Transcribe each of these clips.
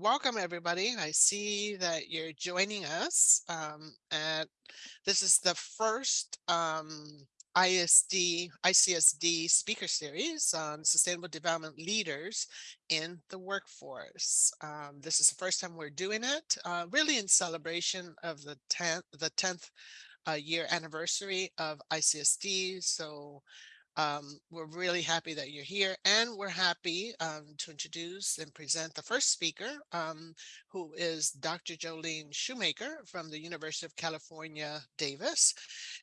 welcome everybody. I see that you're joining us. Um, at this is the first um, ISD, ICSD speaker series on sustainable development leaders in the workforce. Um, this is the first time we're doing it, uh, really in celebration of the 10th, the 10th uh, year anniversary of ICSD. So um, we're really happy that you're here and we're happy um, to introduce and present the first speaker, um, who is Dr. Jolynn Shoemaker from the University of California, Davis.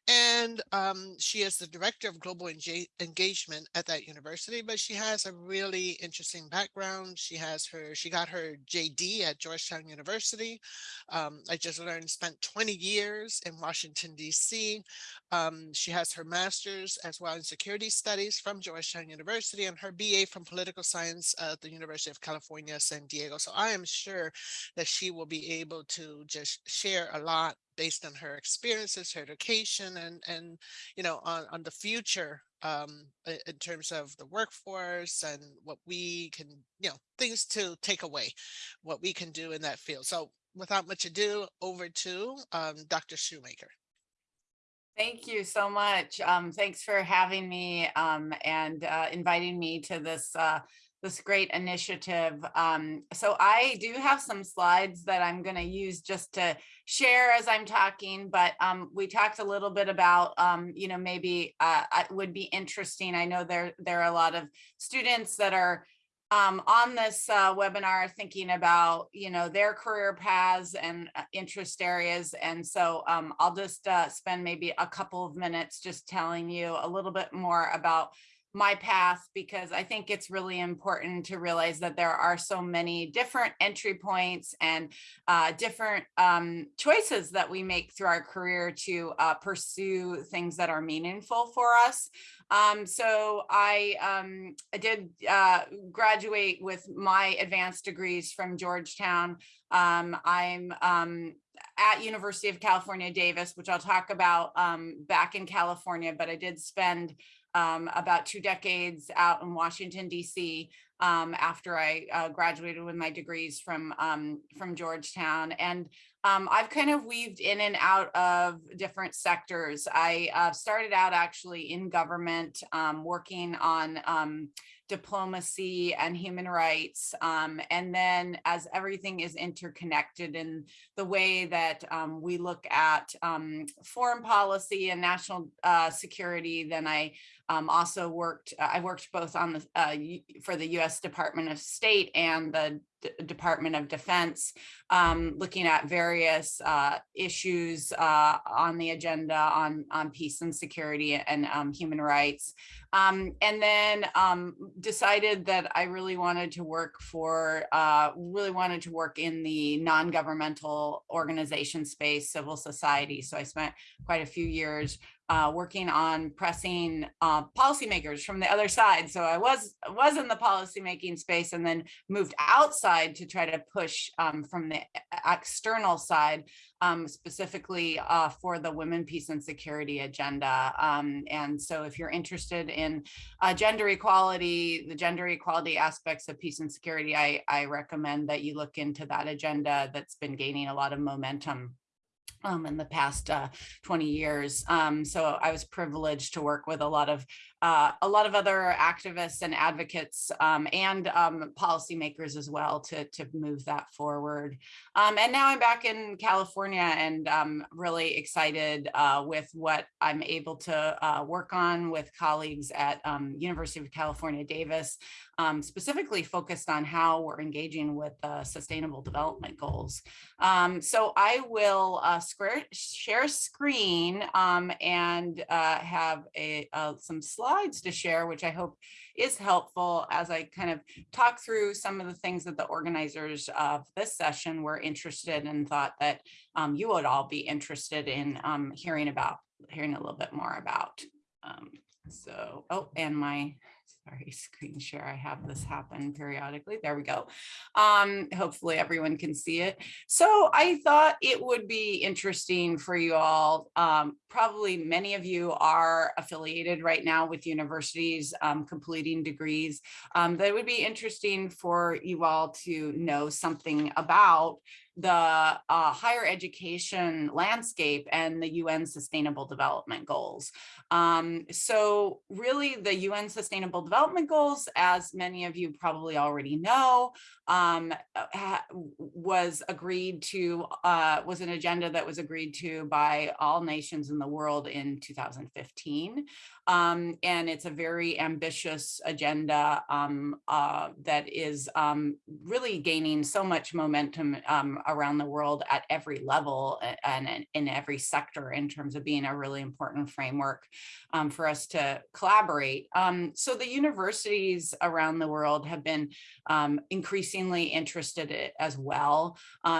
And um, she is the Director of Global Engagement at that university, but she has a really interesting background. She has her, she got her JD at Georgetown University. Um, I just learned spent 20 years in Washington, DC. Um, she has her master's as well in security studies from Georgetown University and her BA from political science at the University of California, San Diego. So I am sure that she will be able to just share a lot based on her experiences, her education, and, and you know, on, on the future um, in terms of the workforce and what we can, you know, things to take away, what we can do in that field. So without much ado, over to um, Dr. Shoemaker. Thank you so much. Um, thanks for having me um, and uh, inviting me to this uh, this great initiative. Um, so I do have some slides that I'm going to use just to share as I'm talking, but um, we talked a little bit about, um, you know, maybe uh, it would be interesting. I know there, there are a lot of students that are um, on this uh, webinar thinking about, you know, their career paths and uh, interest areas. And so um, I'll just uh, spend maybe a couple of minutes just telling you a little bit more about my path because I think it's really important to realize that there are so many different entry points and uh, different um, choices that we make through our career to uh, pursue things that are meaningful for us. Um, so I, um, I did uh, graduate with my advanced degrees from Georgetown. Um, I'm um, at University of California, Davis, which I'll talk about um, back in California, but I did spend um, about two decades out in Washington, DC, um, after I uh, graduated with my degrees from, um, from Georgetown. And um, I've kind of weaved in and out of different sectors. I uh, started out actually in government, um, working on um, diplomacy and human rights. Um, and then as everything is interconnected in the way that um, we look at um, foreign policy and national uh, security, then I um, also worked, uh, I worked both on the, uh, for the US Department of State and the D Department of Defense, um, looking at various uh, issues uh, on the agenda on, on peace and security and um, human rights. Um, and then um, decided that I really wanted to work for, uh, really wanted to work in the non-governmental organization space, civil society. So I spent quite a few years uh, working on pressing uh, policymakers from the other side. So I was was in the policymaking space and then moved outside to try to push um, from the external side, um, specifically uh, for the women, peace and security agenda. Um, and so if you're interested in uh, gender equality, the gender equality aspects of peace and security, I, I recommend that you look into that agenda that's been gaining a lot of momentum um, in the past uh, 20 years. Um, so I was privileged to work with a lot of uh, a lot of other activists and advocates um, and um, policymakers as well to, to move that forward. Um, and now I'm back in California and I'm really excited uh, with what I'm able to uh, work on with colleagues at um, University of California, Davis, um, specifically focused on how we're engaging with uh, sustainable development goals. Um, so I will uh, square, share screen and uh, have a, some slides slides to share, which I hope is helpful as I kind of talk through some of the things that the organizers of this session were interested in and thought that um, you would all be interested in um, hearing about, hearing a little bit more about. Um, so, oh, and my Sorry, screen share. I have this happen periodically. There we go. Um, hopefully everyone can see it. So I thought it would be interesting for you all. Um, probably many of you are affiliated right now with universities um, completing degrees. Um, that would be interesting for you all to know something about the uh, higher education landscape and the UN Sustainable Development Goals. Um, so really the UN Sustainable Development Goals, as many of you probably already know, um, uh, was agreed to, uh, was an agenda that was agreed to by all nations in the world in 2015. Um, and it's a very ambitious agenda um, uh, that is um, really gaining so much momentum um, around the world at every level and, and in every sector in terms of being a really important framework um, for us to collaborate. Um, so the universities around the world have been increasingly interested as well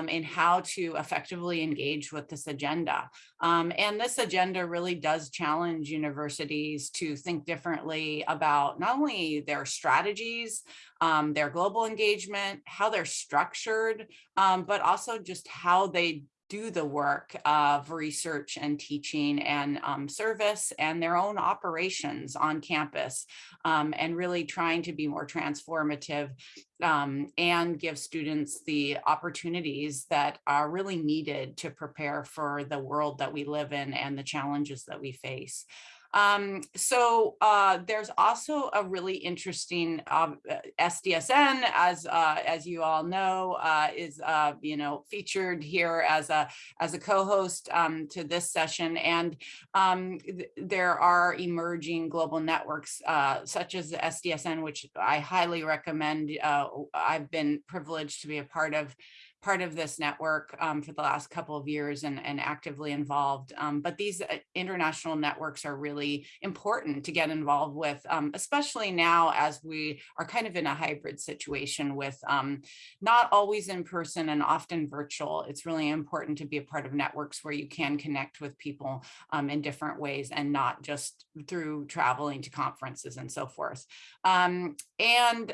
in how to effectively engage with this agenda. and this agenda really does challenge universities to think differently about not only their strategies, um, their global engagement, how they're structured, um, but also just how they do the work of research and teaching and um, service and their own operations on campus um, and really trying to be more transformative um, and give students the opportunities that are really needed to prepare for the world that we live in and the challenges that we face. Um, so uh, there's also a really interesting um, uh, SDSN, as uh, as you all know, uh, is uh, you know featured here as a as a co-host um, to this session, and um, th there are emerging global networks uh, such as the SDSN, which I highly recommend. I've been privileged to be a part of part of this network um, for the last couple of years and, and actively involved. Um, but these uh, international networks are really important to get involved with, um, especially now as we are kind of in a hybrid situation with um, not always in person and often virtual. It's really important to be a part of networks where you can connect with people um, in different ways and not just through traveling to conferences and so forth. Um, and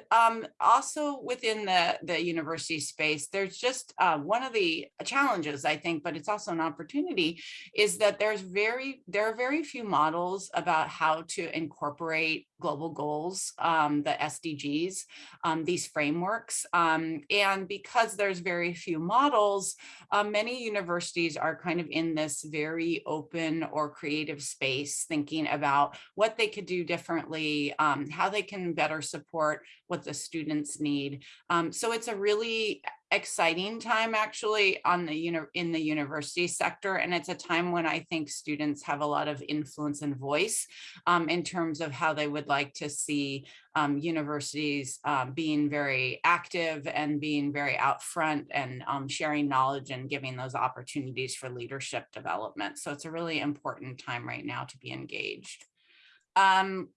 also within the, the university space, there's just just uh, one of the challenges, I think, but it's also an opportunity, is that there's very there are very few models about how to incorporate global goals, um, the SDGs, um, these frameworks. Um, and because there's very few models, uh, many universities are kind of in this very open or creative space, thinking about what they could do differently, um, how they can better support what the students need. Um, so it's a really exciting time actually on the in the university sector and it's a time when I think students have a lot of influence and voice um, in terms of how they would like to see um, universities um, being very active and being very out front and um, sharing knowledge and giving those opportunities for leadership development. So it's a really important time right now to be engaged. Um,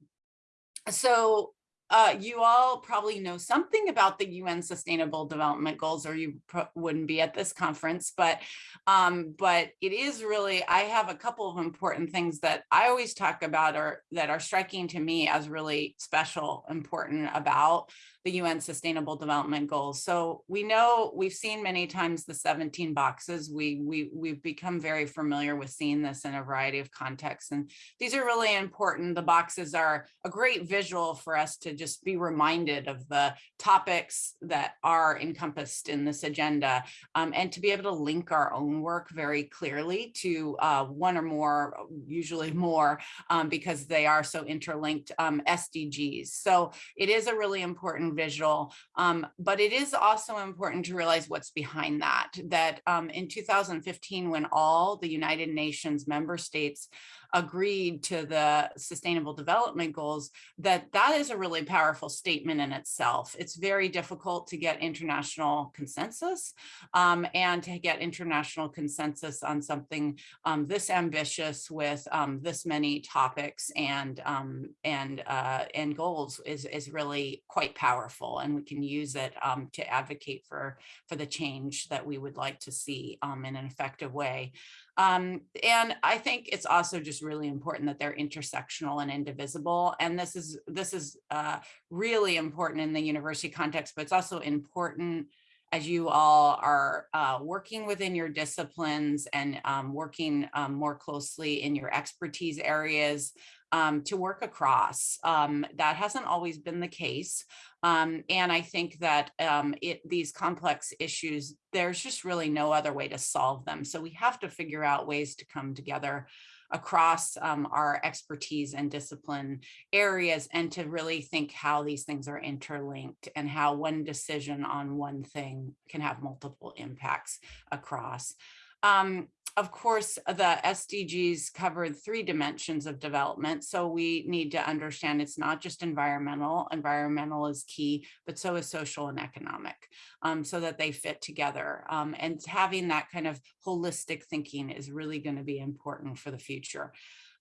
so uh, you all probably know something about the UN Sustainable Development Goals, or you wouldn't be at this conference. But, um, but it is really. I have a couple of important things that I always talk about, or that are striking to me as really special, important about the UN Sustainable Development Goals. So we know we've seen many times the 17 boxes. We, we, we've become very familiar with seeing this in a variety of contexts. And these are really important. The boxes are a great visual for us to just be reminded of the topics that are encompassed in this agenda um, and to be able to link our own work very clearly to uh, one or more, usually more, um, because they are so interlinked um, SDGs. So it is a really important visual, um, but it is also important to realize what's behind that, that um, in 2015, when all the United Nations member states agreed to the sustainable development goals, that that is a really powerful statement in itself. It's very difficult to get international consensus um, and to get international consensus on something um, this ambitious with um, this many topics and um, and uh, and goals is, is really quite powerful and we can use it um, to advocate for, for the change that we would like to see in an effective way. Um, and I think it's also just really important that they're intersectional and indivisible. And this is this is uh, really important in the university context, but it's also important as you all are uh, working within your disciplines and um, working um, more closely in your expertise areas um, to work across. Um, that hasn't always been the case. Um, and I think that um, it, these complex issues, there's just really no other way to solve them. So we have to figure out ways to come together across um, our expertise and discipline areas and to really think how these things are interlinked and how one decision on one thing can have multiple impacts across. Um, of course, the SDGs covered three dimensions of development. So we need to understand it's not just environmental. Environmental is key, but so is social and economic um, so that they fit together. Um, and having that kind of holistic thinking is really going to be important for the future.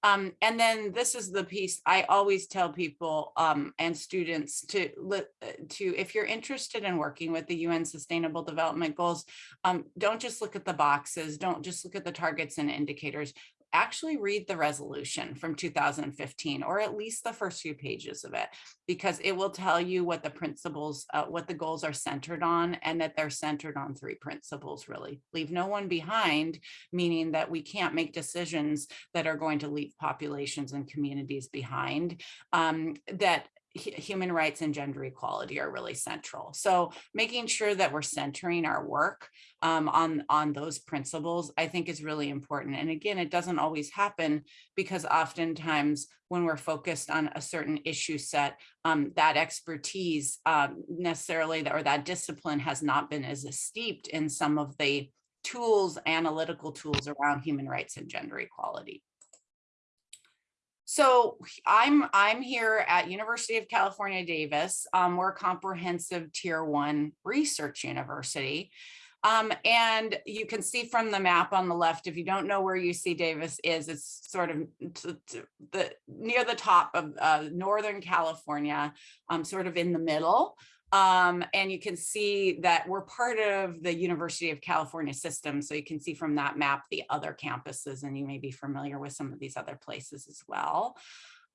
Um, and then this is the piece I always tell people um, and students to uh, to if you're interested in working with the UN Sustainable Development Goals, um, don't just look at the boxes, don't just look at the targets and indicators actually read the resolution from 2015 or at least the first few pages of it because it will tell you what the principles uh, what the goals are centered on and that they're centered on three principles really. Leave no one behind meaning that we can't make decisions that are going to leave populations and communities behind um, that human rights and gender equality are really central. So making sure that we're centering our work um, on, on those principles, I think is really important. And again, it doesn't always happen because oftentimes when we're focused on a certain issue set, um, that expertise um, necessarily, or that discipline has not been as steeped in some of the tools, analytical tools around human rights and gender equality. So I'm I'm here at University of California, Davis. Um, we're a comprehensive tier one research university. Um, and you can see from the map on the left, if you don't know where UC Davis is, it's sort of the near the top of uh, Northern California, um, sort of in the middle. Um, and you can see that we're part of the University of California system. So you can see from that map the other campuses, and you may be familiar with some of these other places as well.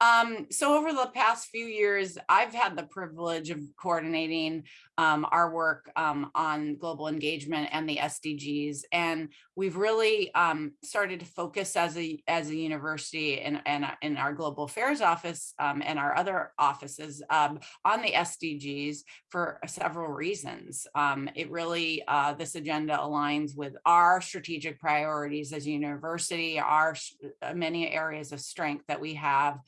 Um, so over the past few years, I've had the privilege of coordinating um, our work um, on global engagement and the SDGs. And we've really um, started to focus as a, as a university and, and in our global affairs office um, and our other offices um, on the SDGs for several reasons. it really, uh, this agenda aligns with our strategic priorities as a university, our many areas of strength that we have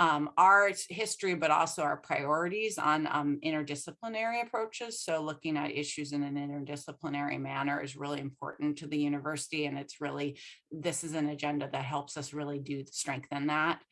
um, our history, but also our priorities on um, interdisciplinary approaches. So looking at issues in an interdisciplinary manner is really important to the university. And it's really, this is an agenda that helps us really do strengthen that.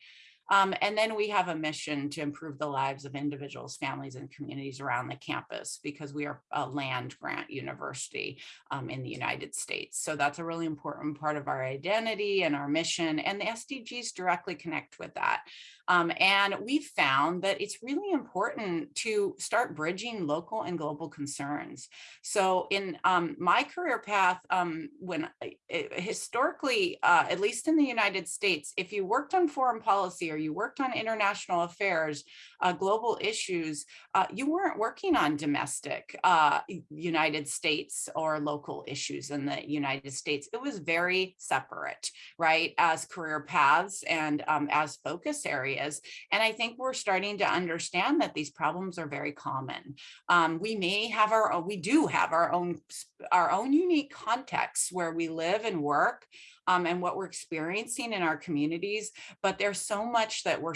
Um, and then we have a mission to improve the lives of individuals, families, and communities around the campus because we are a land grant university um, in the United States. So that's a really important part of our identity and our mission, and the SDGs directly connect with that. Um, and we've found that it's really important to start bridging local and global concerns. So in um, my career path, um, when historically, uh, at least in the United States, if you worked on foreign policy or you worked on international affairs, uh, global issues, uh, you weren't working on domestic uh, United States or local issues in the United States. It was very separate, right, as career paths and um, as focus areas areas. And I think we're starting to understand that these problems are very common. Um, we may have our we do have our own, our own unique contexts where we live and work um, and what we're experiencing in our communities, but there's so much that we're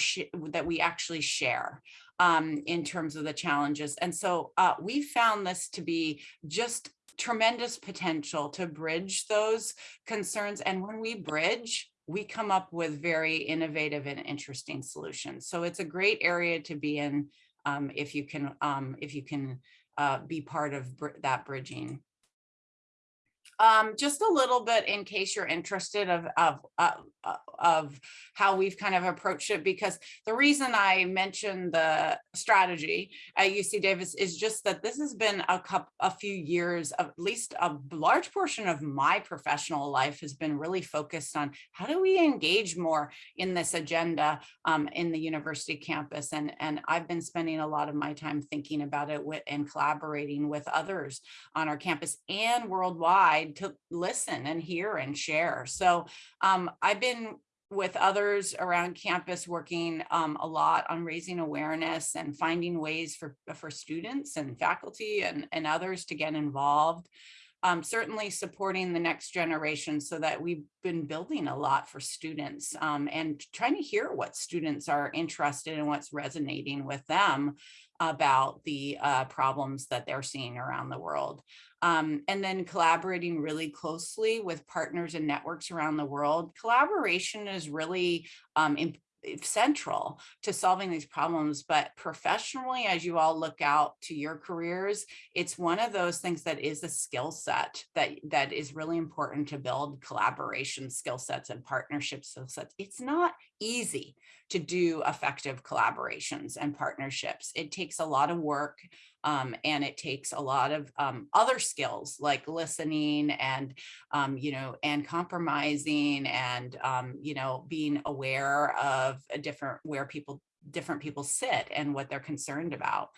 that we actually share um, in terms of the challenges. And so uh, we found this to be just tremendous potential to bridge those concerns. And when we bridge, we come up with very innovative and interesting solutions. So it's a great area to be in um, if you can um, if you can uh, be part of that bridging. Um, just a little bit in case you're interested of, of, uh, uh, of how we've kind of approached it, because the reason I mentioned the strategy at UC Davis is just that this has been a couple, a few years, of at least a large portion of my professional life has been really focused on how do we engage more in this agenda um, in the university campus. And, and I've been spending a lot of my time thinking about it with, and collaborating with others on our campus and worldwide to listen and hear and share. So um, I've been with others around campus working um, a lot on raising awareness and finding ways for, for students and faculty and, and others to get involved. Um, certainly supporting the next generation so that we've been building a lot for students um, and trying to hear what students are interested in what's resonating with them about the uh, problems that they're seeing around the world. Um, and then collaborating really closely with partners and networks around the world. Collaboration is really um, central to solving these problems but professionally as you all look out to your careers it's one of those things that is a skill set that that is really important to build collaboration skill sets and partnership skill sets it's not easy to do effective collaborations and partnerships it takes a lot of work um, and it takes a lot of um, other skills like listening and, um, you know, and compromising and, um, you know, being aware of a different where people, different people sit and what they're concerned about.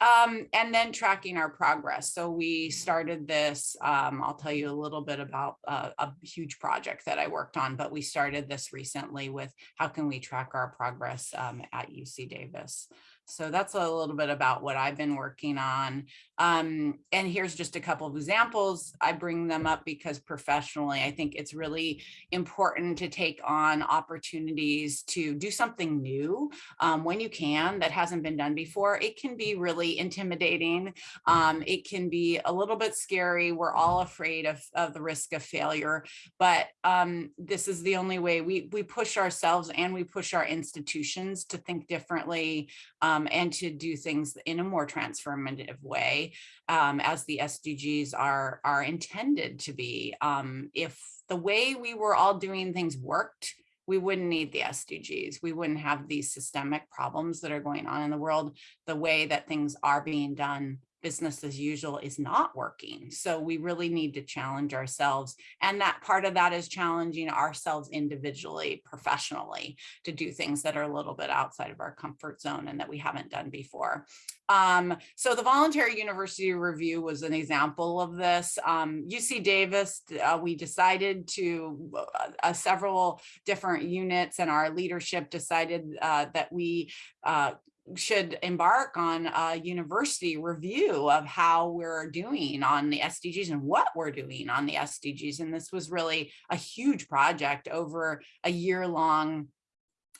Um, and then tracking our progress. So we started this, um, I'll tell you a little bit about uh, a huge project that I worked on, but we started this recently with how can we track our progress um, at UC Davis. So that's a little bit about what I've been working on. Um, and here's just a couple of examples. I bring them up because professionally, I think it's really important to take on opportunities to do something new um, when you can that hasn't been done before. It can be really intimidating. Um, it can be a little bit scary. We're all afraid of, of the risk of failure, but um, this is the only way we, we push ourselves and we push our institutions to think differently um, and to do things in a more transformative way um, as the SDGs are, are intended to be. Um, if the way we were all doing things worked, we wouldn't need the SDGs. We wouldn't have these systemic problems that are going on in the world the way that things are being done business as usual is not working. So we really need to challenge ourselves. And that part of that is challenging ourselves individually, professionally, to do things that are a little bit outside of our comfort zone and that we haven't done before. Um, so the voluntary university review was an example of this. Um, UC Davis, uh, we decided to, uh, uh, several different units and our leadership decided uh, that we uh, should embark on a university review of how we're doing on the SDGs and what we're doing on the SDGs. And this was really a huge project over a year long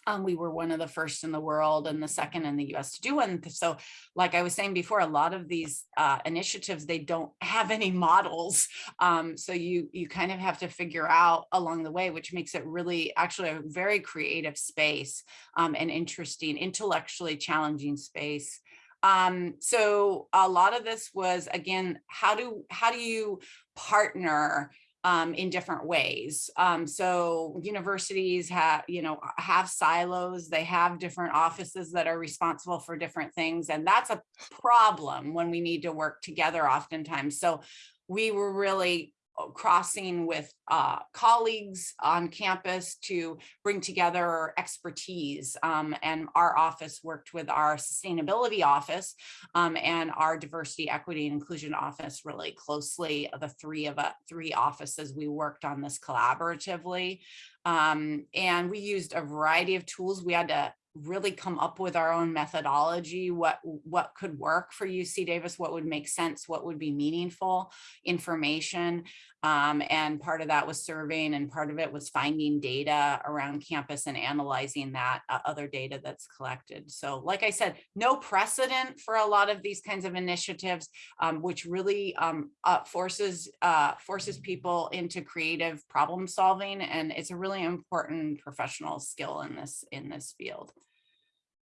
um, we were one of the first in the world and the second in the US to do one. So like I was saying before, a lot of these uh, initiatives, they don't have any models. Um, so you, you kind of have to figure out along the way, which makes it really actually a very creative space um, and interesting, intellectually challenging space. Um, so a lot of this was, again, how do, how do you partner um, in different ways. Um, so universities have, you know, have silos, they have different offices that are responsible for different things. And that's a problem when we need to work together oftentimes. So we were really crossing with uh, colleagues on campus to bring together expertise. Um, and our office worked with our sustainability office um, and our diversity, equity, and inclusion office really closely. The three of uh, three offices, we worked on this collaboratively. Um, and we used a variety of tools. We had to really come up with our own methodology, what, what could work for UC Davis, what would make sense, what would be meaningful information. Um, and part of that was surveying and part of it was finding data around campus and analyzing that uh, other data that's collected. So like I said, no precedent for a lot of these kinds of initiatives, um, which really um, uh, forces uh, forces people into creative problem solving. And it's a really important professional skill in this in this field.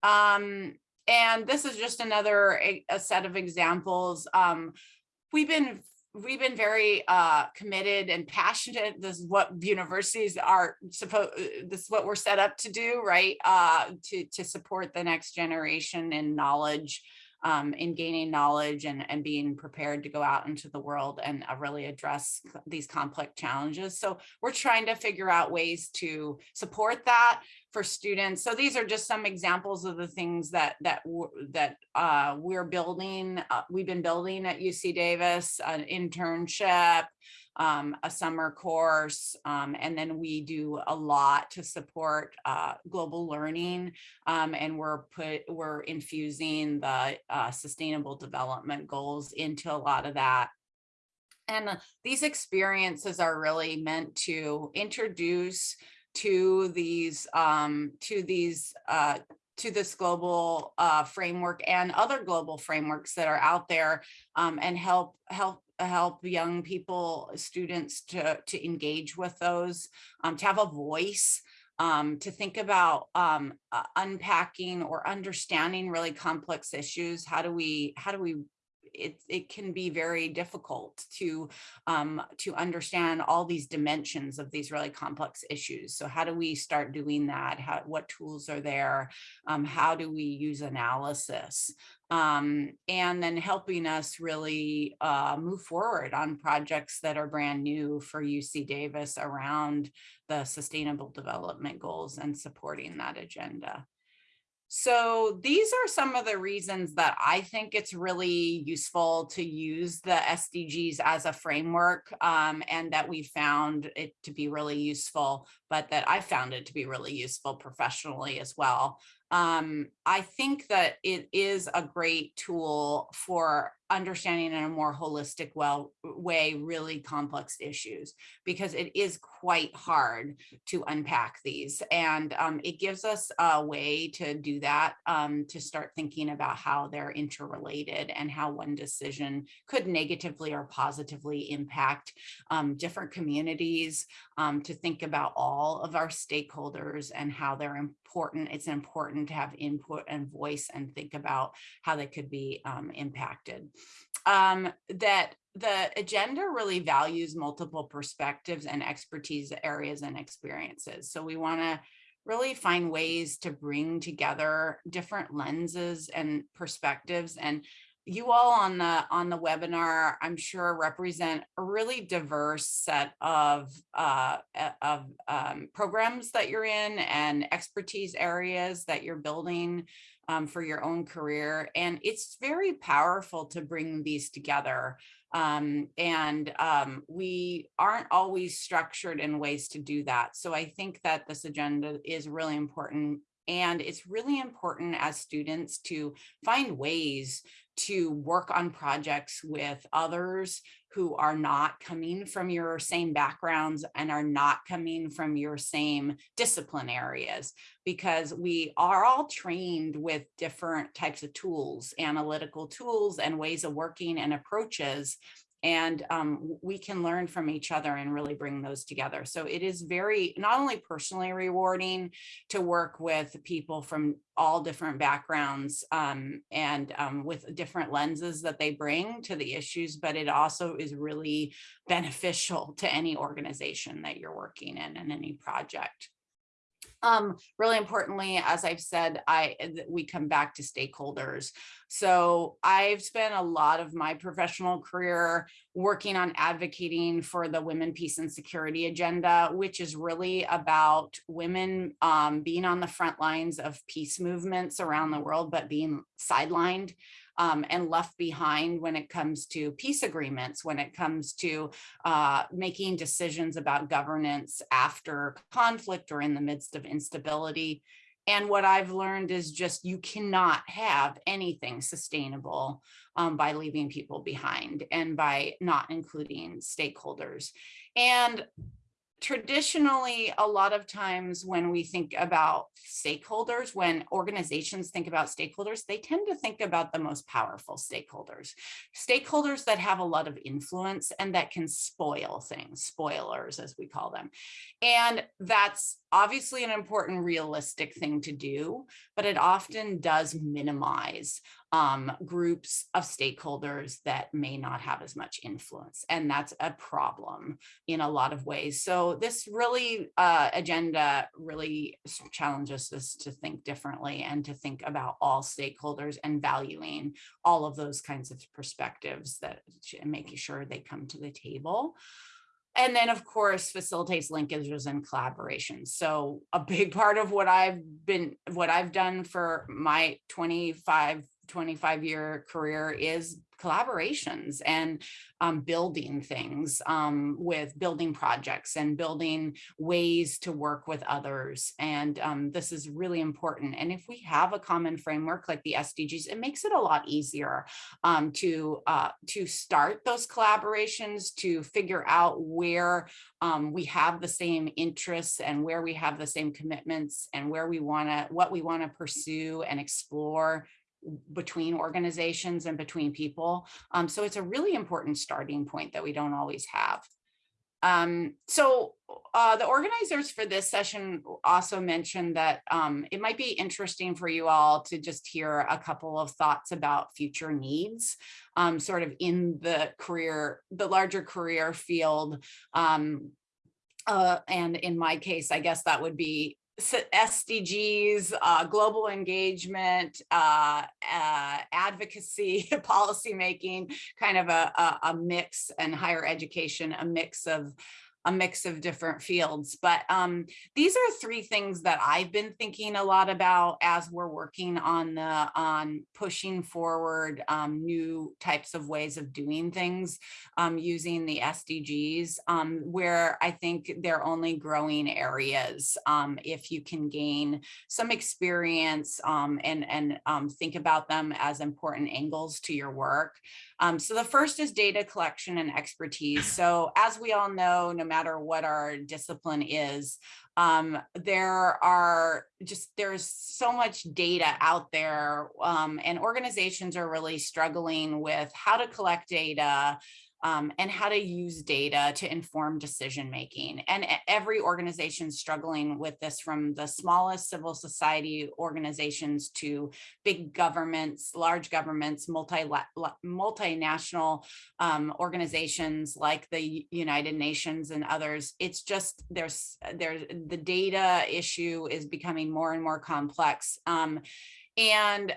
Um, and this is just another a, a set of examples. Um, we've been we've been very uh, committed and passionate. This is what universities are supposed, this is what we're set up to do, right? Uh, to, to support the next generation in knowledge, um, in gaining knowledge and, and being prepared to go out into the world and uh, really address these complex challenges. So we're trying to figure out ways to support that for students. So these are just some examples of the things that that that uh, we're building. Uh, we've been building at UC Davis, an internship, um, a summer course, um, and then we do a lot to support uh, global learning. Um, and we're put we're infusing the uh, sustainable development goals into a lot of that. And these experiences are really meant to introduce to these um, to these uh, to this global uh, framework and other global frameworks that are out there um, and help help help young people students to to engage with those um, to have a voice um, to think about um, uh, unpacking or understanding really complex issues. How do we how do we it, it can be very difficult to um, to understand all these dimensions of these really complex issues. So how do we start doing that? How, what tools are there? Um, how do we use analysis? Um, and then helping us really uh, move forward on projects that are brand new for UC Davis around the sustainable development goals and supporting that agenda. So these are some of the reasons that I think it's really useful to use the SDGs as a framework um, and that we found it to be really useful, but that I found it to be really useful professionally as well. Um, I think that it is a great tool for understanding in a more holistic well way really complex issues because it is quite hard to unpack these and um, it gives us a way to do that um, to start thinking about how they're interrelated and how one decision could negatively or positively impact um, different communities um, to think about all of our stakeholders and how they're important it's important to have input and voice and think about how they could be um, impacted um, that the agenda really values multiple perspectives and expertise areas and experiences. So we want to really find ways to bring together different lenses and perspectives and you all on the on the webinar i'm sure represent a really diverse set of uh, of um, programs that you're in and expertise areas that you're building um, for your own career. And it's very powerful to bring these together. Um, and um, we aren't always structured in ways to do that. So I think that this agenda is really important and it's really important as students to find ways to work on projects with others who are not coming from your same backgrounds and are not coming from your same discipline areas because we are all trained with different types of tools, analytical tools and ways of working and approaches and um, we can learn from each other and really bring those together. So it is very, not only personally rewarding to work with people from all different backgrounds um, and um, with different lenses that they bring to the issues, but it also is really beneficial to any organization that you're working in and any project. Um, really importantly, as I've said, I we come back to stakeholders. So I've spent a lot of my professional career working on advocating for the women, peace and security agenda, which is really about women um, being on the front lines of peace movements around the world, but being sidelined um, and left behind when it comes to peace agreements, when it comes to uh, making decisions about governance after conflict or in the midst of instability. And what I've learned is just you cannot have anything sustainable um, by leaving people behind and by not including stakeholders. And traditionally, a lot of times when we think about stakeholders, when organizations think about stakeholders, they tend to think about the most powerful stakeholders, stakeholders that have a lot of influence and that can spoil things, spoilers as we call them. And that's obviously an important realistic thing to do, but it often does minimize um, groups of stakeholders that may not have as much influence. And that's a problem in a lot of ways. So this really uh, agenda really challenges us to think differently and to think about all stakeholders and valuing all of those kinds of perspectives that making sure they come to the table. And then, of course, facilitates linkages and collaborations. So a big part of what I've been, what I've done for my 25 25 year career is collaborations and um, building things um, with building projects and building ways to work with others. And um, this is really important. And if we have a common framework like the SDGs, it makes it a lot easier um, to, uh, to start those collaborations, to figure out where um, we have the same interests and where we have the same commitments and where we want to, what we want to pursue and explore between organizations and between people. Um, so it's a really important starting point that we don't always have. Um, so uh, the organizers for this session also mentioned that um, it might be interesting for you all to just hear a couple of thoughts about future needs, um, sort of in the career, the larger career field. Um, uh, and in my case, I guess that would be SDGs, uh, global engagement, uh, uh, advocacy, policymaking, kind of a, a, a, mix and higher education, a mix of a mix of different fields. But um, these are three things that I've been thinking a lot about as we're working on the on pushing forward um, new types of ways of doing things um, using the SDGs, um, where I think they're only growing areas. Um, if you can gain some experience um, and, and think about them as important angles to your work. So the first is data collection and expertise. So as we all know, no matter what our discipline is, um, there are just there's so much data out there um, and organizations are really struggling with how to collect data, um, and how to use data to inform decision making. And every organization struggling with this from the smallest civil society organizations to big governments, large governments, multi multinational um, organizations like the United Nations and others. It's just there's there's the data issue is becoming more and more complex. Um, and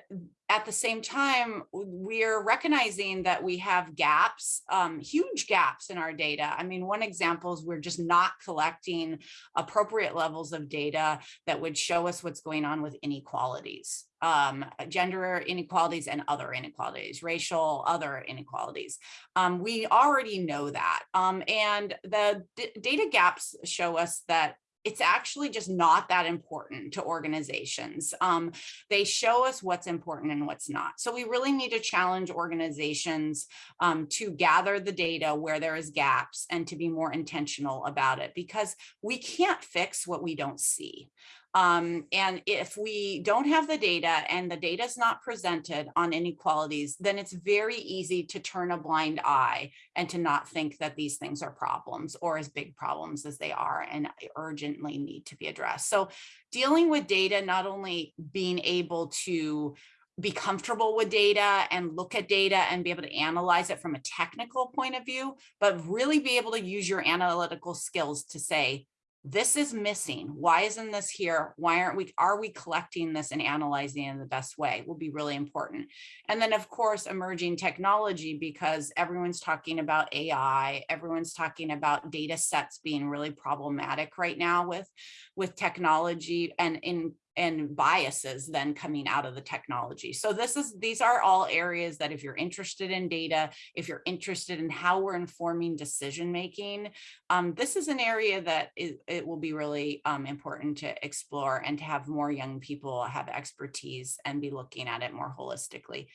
at the same time, we're recognizing that we have gaps, um, huge gaps in our data. I mean, one example is we're just not collecting appropriate levels of data that would show us what's going on with inequalities, um, gender inequalities and other inequalities, racial, other inequalities. Um, we already know that. Um, and the data gaps show us that it's actually just not that important to organizations. Um, they show us what's important and what's not. So we really need to challenge organizations um, to gather the data where there is gaps and to be more intentional about it because we can't fix what we don't see. Um, and if we don't have the data and the data is not presented on inequalities, then it's very easy to turn a blind eye and to not think that these things are problems or as big problems as they are and urgently need to be addressed. So dealing with data, not only being able to be comfortable with data and look at data and be able to analyze it from a technical point of view, but really be able to use your analytical skills to say, this is missing. Why isn't this here? Why aren't we, are we collecting this and analyzing in the best way will be really important. And then of course, emerging technology, because everyone's talking about AI, everyone's talking about data sets being really problematic right now with, with technology and in and biases then coming out of the technology. So this is these are all areas that if you're interested in data, if you're interested in how we're informing decision making, um, this is an area that it, will be really um, important to explore and to have more young people have expertise and be looking at it more holistically.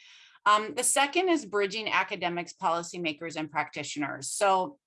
Um, the second is bridging academics, policymakers, and practitioners. So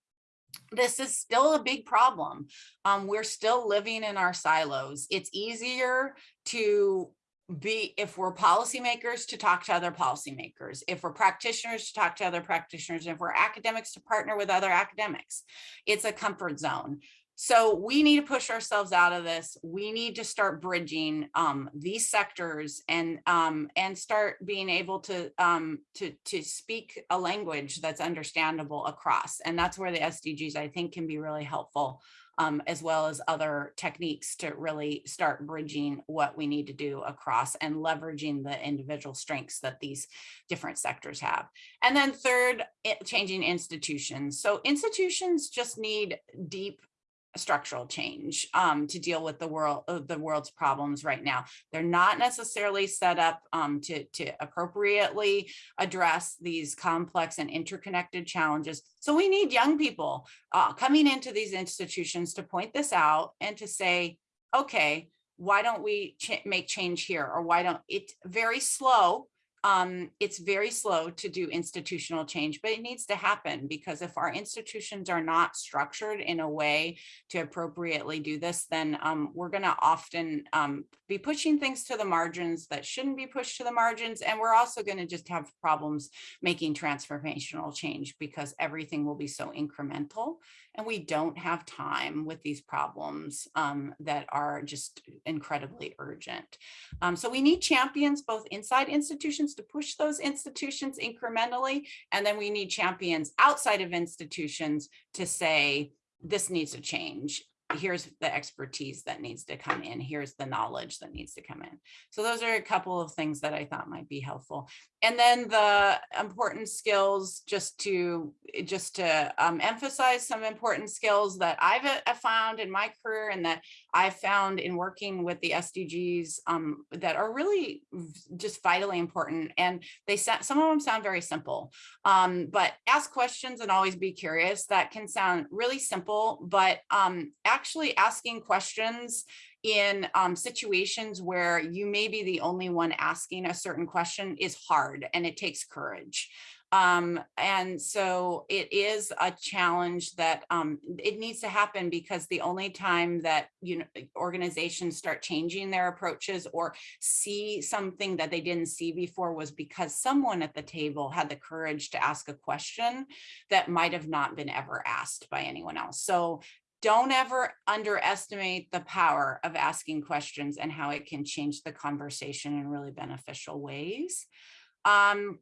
this is still a big problem. Um, we're still living in our silos. It's easier to be, if we're policymakers, to talk to other policymakers, if we're practitioners, to talk to other practitioners, if we're academics, to partner with other academics. It's a comfort zone. So we need to push ourselves out of this. We need to start bridging um, these sectors and um, and start being able to um, to to speak a language that's understandable across. And that's where the SDGs I think can be really helpful, um, as well as other techniques to really start bridging what we need to do across and leveraging the individual strengths that these different sectors have. And then third, it- changing institutions. So institutions just need deep structural change um, to deal with the world of the world's problems right now. They're not necessarily set up um, to, to appropriately address these complex and interconnected challenges. So we need young people uh, coming into these institutions to point this out and to say, okay, why don't we ch make change here? Or why don't, it very slow um, it's very slow to do institutional change, but it needs to happen because if our institutions are not structured in a way to appropriately do this, then um, we're going to often um, be pushing things to the margins that shouldn't be pushed to the margins. And we're also going to just have problems making transformational change because everything will be so incremental and we don't have time with these problems um, that are just incredibly urgent. Um, so we need champions both inside institutions to push those institutions incrementally, and then we need champions outside of institutions to say, this needs to change here's the expertise that needs to come in. Here's the knowledge that needs to come in. So those are a couple of things that I thought might be helpful. And then the important skills, just to just to um, emphasize some important skills that I've uh, found in my career and that I found in working with the SDGs um, that are really just vitally important. And they some of them sound very simple, um, but ask questions and always be curious. That can sound really simple, but um, actually asking questions in um, situations where you may be the only one asking a certain question is hard and it takes courage. Um, and so it is a challenge that um, it needs to happen because the only time that you know organizations start changing their approaches or see something that they didn't see before was because someone at the table had the courage to ask a question that might have not been ever asked by anyone else. So don't ever underestimate the power of asking questions and how it can change the conversation in really beneficial ways. Um,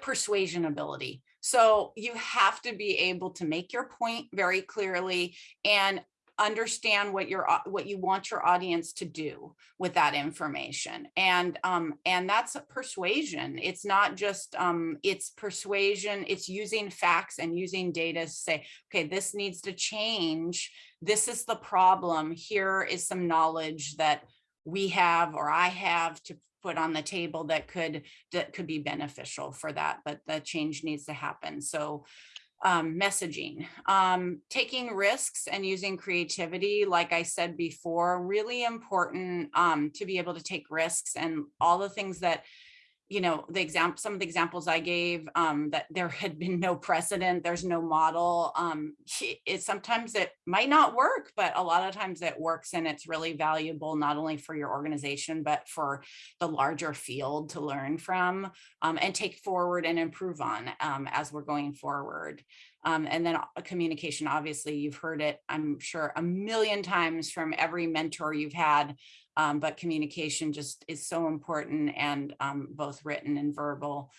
persuasion ability. So you have to be able to make your point very clearly and understand what your what you want your audience to do with that information. And um and that's persuasion. It's not just um it's persuasion it's using facts and using data to say okay this needs to change. This is the problem. Here is some knowledge that we have or i have to put on the table that could that could be beneficial for that but the change needs to happen. So um, messaging, um, taking risks and using creativity, like I said before, really important um, to be able to take risks and all the things that you know, the example, some of the examples I gave, um, that there had been no precedent, there's no model. Um, it sometimes it might not work, but a lot of times it works and it's really valuable, not only for your organization, but for the larger field to learn from um, and take forward and improve on um, as we're going forward. Um, and then communication, obviously you've heard it, I'm sure a million times from every mentor you've had um, but communication just is so important and um, both written and verbal.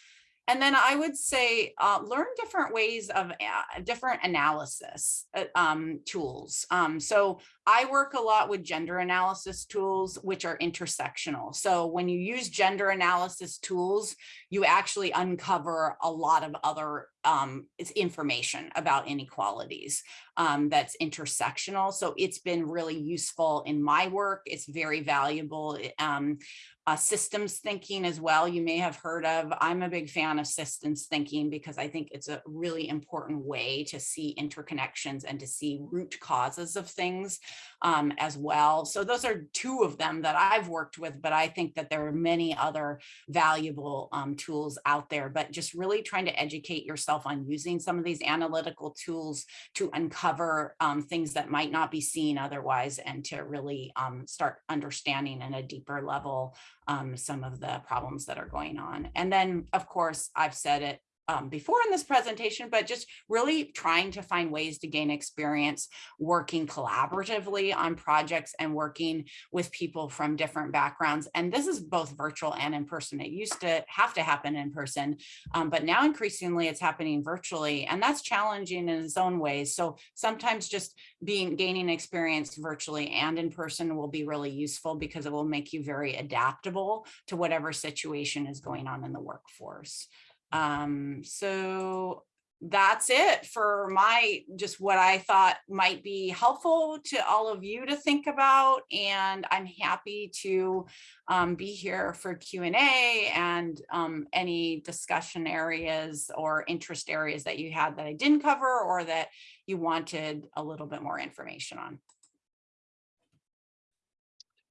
And then I would say uh, learn different ways of uh, different analysis uh, um, tools. Um, so I work a lot with gender analysis tools, which are intersectional. So when you use gender analysis tools, you actually uncover a lot of other um, information about inequalities um, that's intersectional. So it's been really useful in my work. It's very valuable. Um, uh, systems thinking as well, you may have heard of. I'm a big fan of systems thinking because I think it's a really important way to see interconnections and to see root causes of things um, as well. So those are two of them that I've worked with, but I think that there are many other valuable um, tools out there, but just really trying to educate yourself on using some of these analytical tools to uncover um, things that might not be seen otherwise and to really um, start understanding in a deeper level um, some of the problems that are going on. And then, of course, I've said it um, before in this presentation, but just really trying to find ways to gain experience working collaboratively on projects and working with people from different backgrounds. And this is both virtual and in person. It used to have to happen in person, um, but now increasingly it's happening virtually and that's challenging in its own ways. So sometimes just being gaining experience virtually and in person will be really useful because it will make you very adaptable to whatever situation is going on in the workforce. Um, so that's it for my, just what I thought might be helpful to all of you to think about. And I'm happy to um, be here for Q and A and um, any discussion areas or interest areas that you had that I didn't cover or that you wanted a little bit more information on.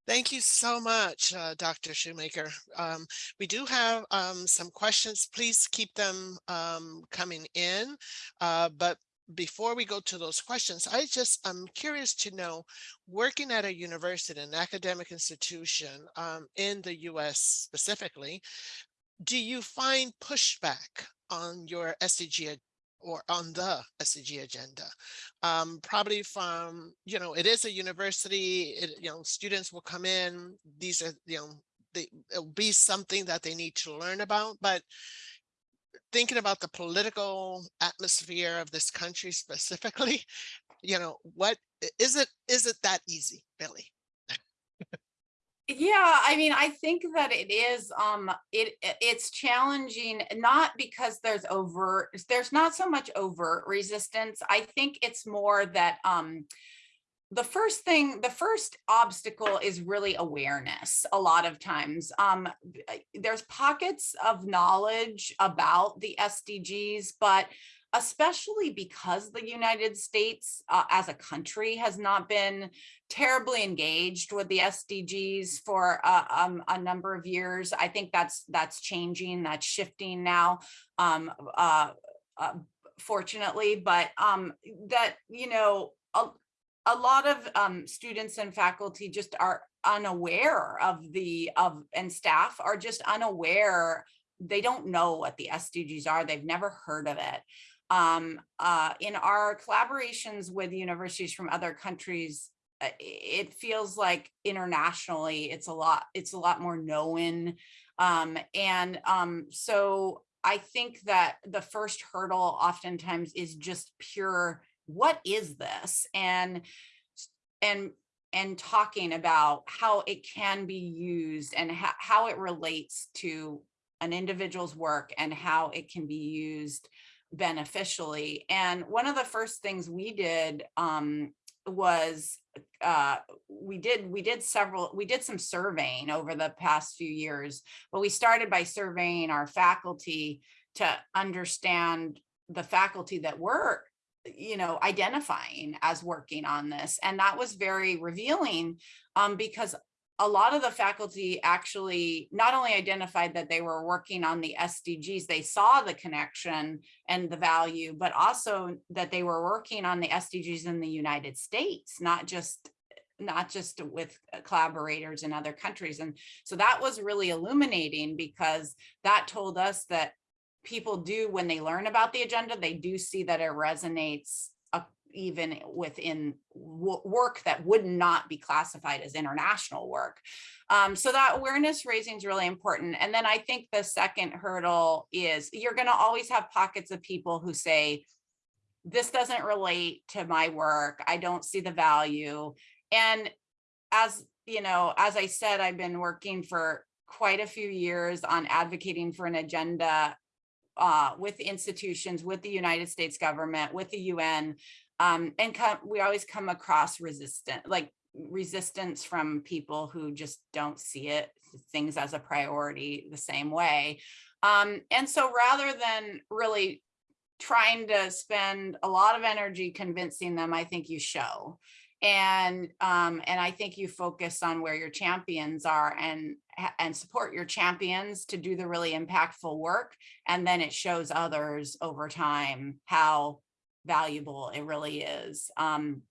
Thank you so much, uh, Dr. Shoemaker. Um, we do have um, some questions. Please keep them um, coming in. Uh, but before we go to those questions, I just I'm curious to know, working at a university, an academic institution um, in the US specifically, do you find pushback on your SDG or on the SDG agenda. Um, probably from, you know, it is a university, it, you know, students will come in, these are, you know, they, it'll be something that they need to learn about, but thinking about the political atmosphere of this country specifically, you know, what is it, is it that easy, Billy? Yeah, I mean, I think that it is, um, it, it's challenging, not because there's overt, there's not so much overt resistance. I think it's more that, um, the first thing, the first obstacle is really awareness a lot of times. Um, there's pockets of knowledge about the SDGs, but especially because the United States uh, as a country has not been terribly engaged with the SDGs for uh, um, a number of years. I think that's that's changing, that's shifting now, um, uh, uh fortunately, but um, that, you know, a, a lot of um, students and faculty just are unaware of the, of and staff are just unaware they don't know what the SDGs are. They've never heard of it um, uh, in our collaborations with universities from other countries, uh, it feels like internationally it's a lot, it's a lot more known. Um, and um, so I think that the first hurdle oftentimes is just pure, what is this? And, and and talking about how it can be used and how, how it relates to an individual's work and how it can be used beneficially. And one of the first things we did um, was uh, we did we did several we did some surveying over the past few years, but we started by surveying our faculty to understand the faculty that were you know identifying as working on this and that was very revealing um, because a lot of the faculty actually not only identified that they were working on the SDGs, they saw the connection and the value, but also that they were working on the SDGs in the United States, not just not just with uh, collaborators in other countries. And so that was really illuminating because that told us that people do, when they learn about the agenda, they do see that it resonates even within work that would not be classified as international work. Um, so that awareness raising is really important. And then I think the second hurdle is you're going to always have pockets of people who say, this doesn't relate to my work. I don't see the value. And as you know, as I said, I've been working for quite a few years on advocating for an agenda uh, with institutions, with the United States government, with the UN, um, and come, we always come across resistant, like resistance from people who just don't see it, things as a priority the same way. Um, and so rather than really trying to spend a lot of energy convincing them, I think you show. And um, and I think you focus on where your champions are and and support your champions to do the really impactful work. And then it shows others over time how valuable it really is. Um,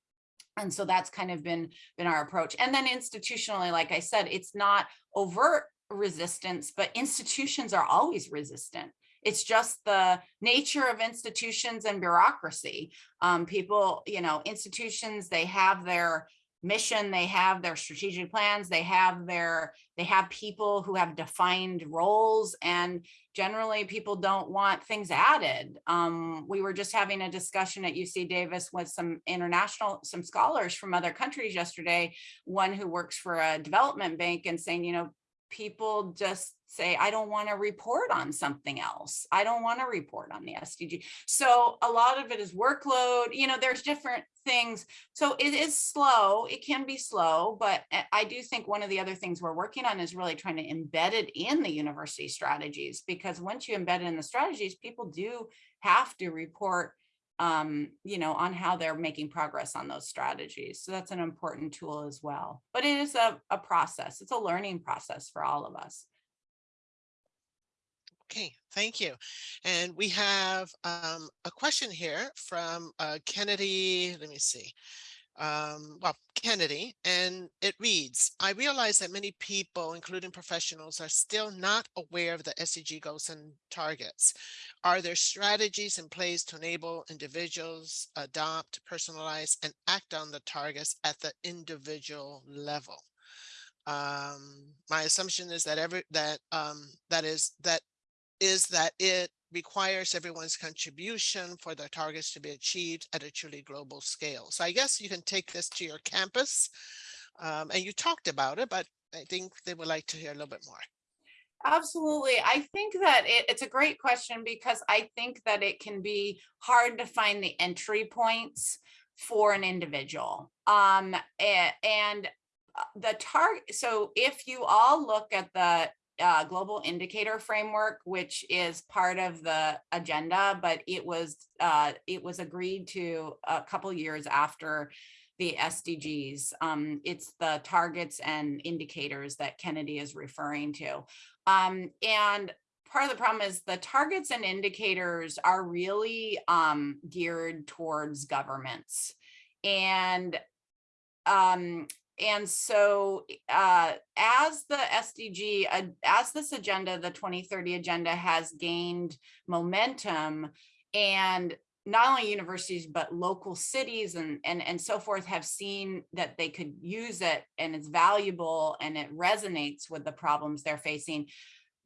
and so that's kind of been been our approach. And then institutionally, like I said, it's not overt resistance, but institutions are always resistant. It's just the nature of institutions and bureaucracy. Um, people, you know, institutions, they have their mission, they have their strategic plans, they have their, they have people who have defined roles and generally people don't want things added. Um, we were just having a discussion at UC Davis with some international, some scholars from other countries yesterday, one who works for a development bank and saying, you know, people just say, I don't want to report on something else. I don't want to report on the SDG. So a lot of it is workload, you know, there's different things. So it is slow. It can be slow, but I do think one of the other things we're working on is really trying to embed it in the university strategies, because once you embed it in the strategies, people do have to report um, you know, on how they're making progress on those strategies. So that's an important tool as well. But it is a, a process. It's a learning process for all of us. Okay, thank you. And we have um, a question here from uh, Kennedy. Let me see um, well, Kennedy, and it reads, I realize that many people, including professionals, are still not aware of the SDG goals and targets. Are there strategies in place to enable individuals adopt, personalize, and act on the targets at the individual level? Um, my assumption is that every that um, that is that is that it requires everyone's contribution for the targets to be achieved at a truly global scale. So I guess you can take this to your campus um, and you talked about it, but I think they would like to hear a little bit more. Absolutely. I think that it, it's a great question because I think that it can be hard to find the entry points for an individual. Um, and, and uh, the target, so if you all look at the uh, global indicator framework, which is part of the agenda, but it was uh, it was agreed to a couple years after the SDGs. Um, it's the targets and indicators that Kennedy is referring to. Um, and part of the problem is the targets and indicators are really um, geared towards governments. And um, and so uh, as the SDG, uh, as this agenda, the 2030 agenda has gained momentum and not only universities, but local cities and, and, and so forth have seen that they could use it and it's valuable and it resonates with the problems they're facing.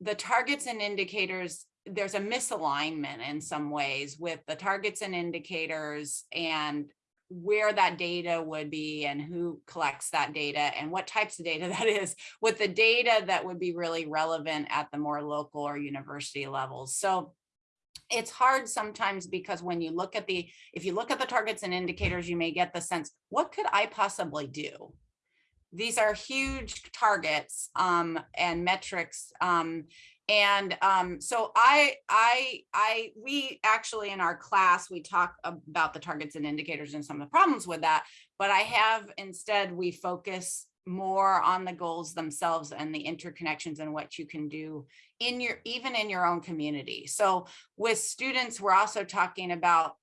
The targets and indicators, there's a misalignment in some ways with the targets and indicators and where that data would be and who collects that data and what types of data that is with the data that would be really relevant at the more local or university levels. So it's hard sometimes because when you look at the, if you look at the targets and indicators, you may get the sense, what could I possibly do? These are huge targets um, and metrics um, and um, so I, I, I, we actually in our class, we talk about the targets and indicators and some of the problems with that, but I have instead, we focus more on the goals themselves and the interconnections and what you can do in your, even in your own community. So with students, we're also talking about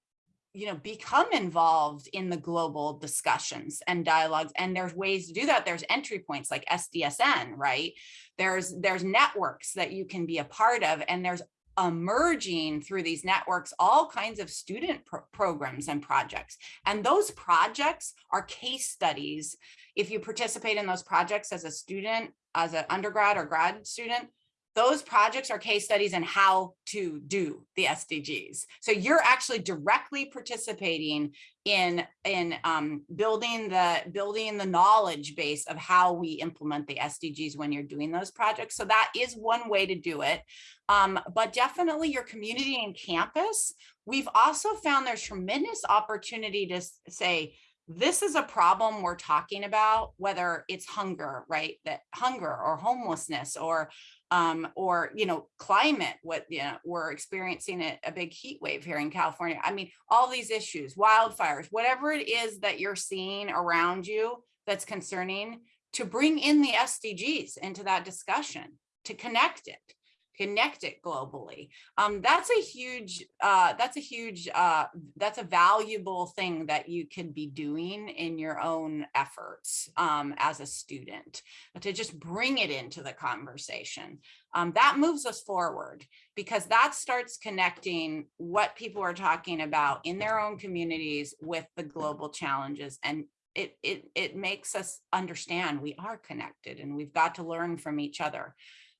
you know, become involved in the global discussions and dialogues. And there's ways to do that. There's entry points like SDSN, right? There's, there's networks that you can be a part of and there's emerging through these networks all kinds of student pro programs and projects. And those projects are case studies. If you participate in those projects as a student, as an undergrad or grad student, those projects are case studies in how to do the SDGs. So you're actually directly participating in in um, building the building the knowledge base of how we implement the SDGs when you're doing those projects. So that is one way to do it. Um, but definitely your community and campus. We've also found there's tremendous opportunity to say, this is a problem we're talking about, whether it's hunger, right? That hunger or homelessness or um, or, you know, climate, what, you know, we're experiencing a, a big heat wave here in California. I mean, all these issues, wildfires, whatever it is that you're seeing around you that's concerning, to bring in the SDGs into that discussion, to connect it. Connect it globally. Um, that's a huge, uh, that's a huge, uh, that's a valuable thing that you can be doing in your own efforts um, as a student, to just bring it into the conversation. Um, that moves us forward because that starts connecting what people are talking about in their own communities with the global challenges and it, it, it makes us understand we are connected and we've got to learn from each other.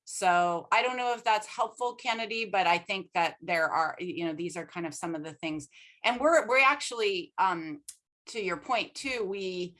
So I don't know if that's helpful, Kennedy, but I think that there are, you know, these are kind of some of the things. And we're, we're actually, um, to your point too, we,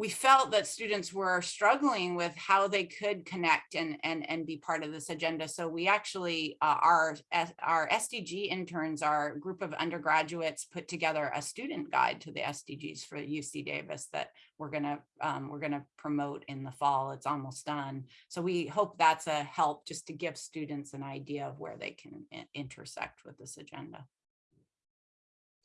we felt that students were struggling with how they could connect and and and be part of this agenda. So we actually uh, our our SDG interns, our group of undergraduates, put together a student guide to the SDGs for UC Davis that we're gonna um, we're gonna promote in the fall. It's almost done. So we hope that's a help just to give students an idea of where they can intersect with this agenda.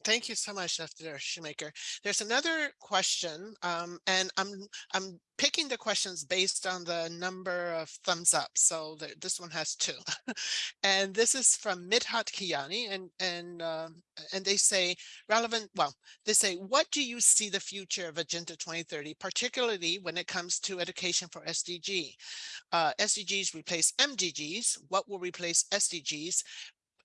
Thank you so much, Dr. Shoemaker. There's another question, um, and I'm I'm picking the questions based on the number of thumbs up. So the, this one has two, and this is from Midhat Kiani, and and um, and they say relevant. Well, they say, what do you see the future of Agenda 2030, particularly when it comes to education for SDG? Uh, SDGs replace MDGs. What will replace SDGs?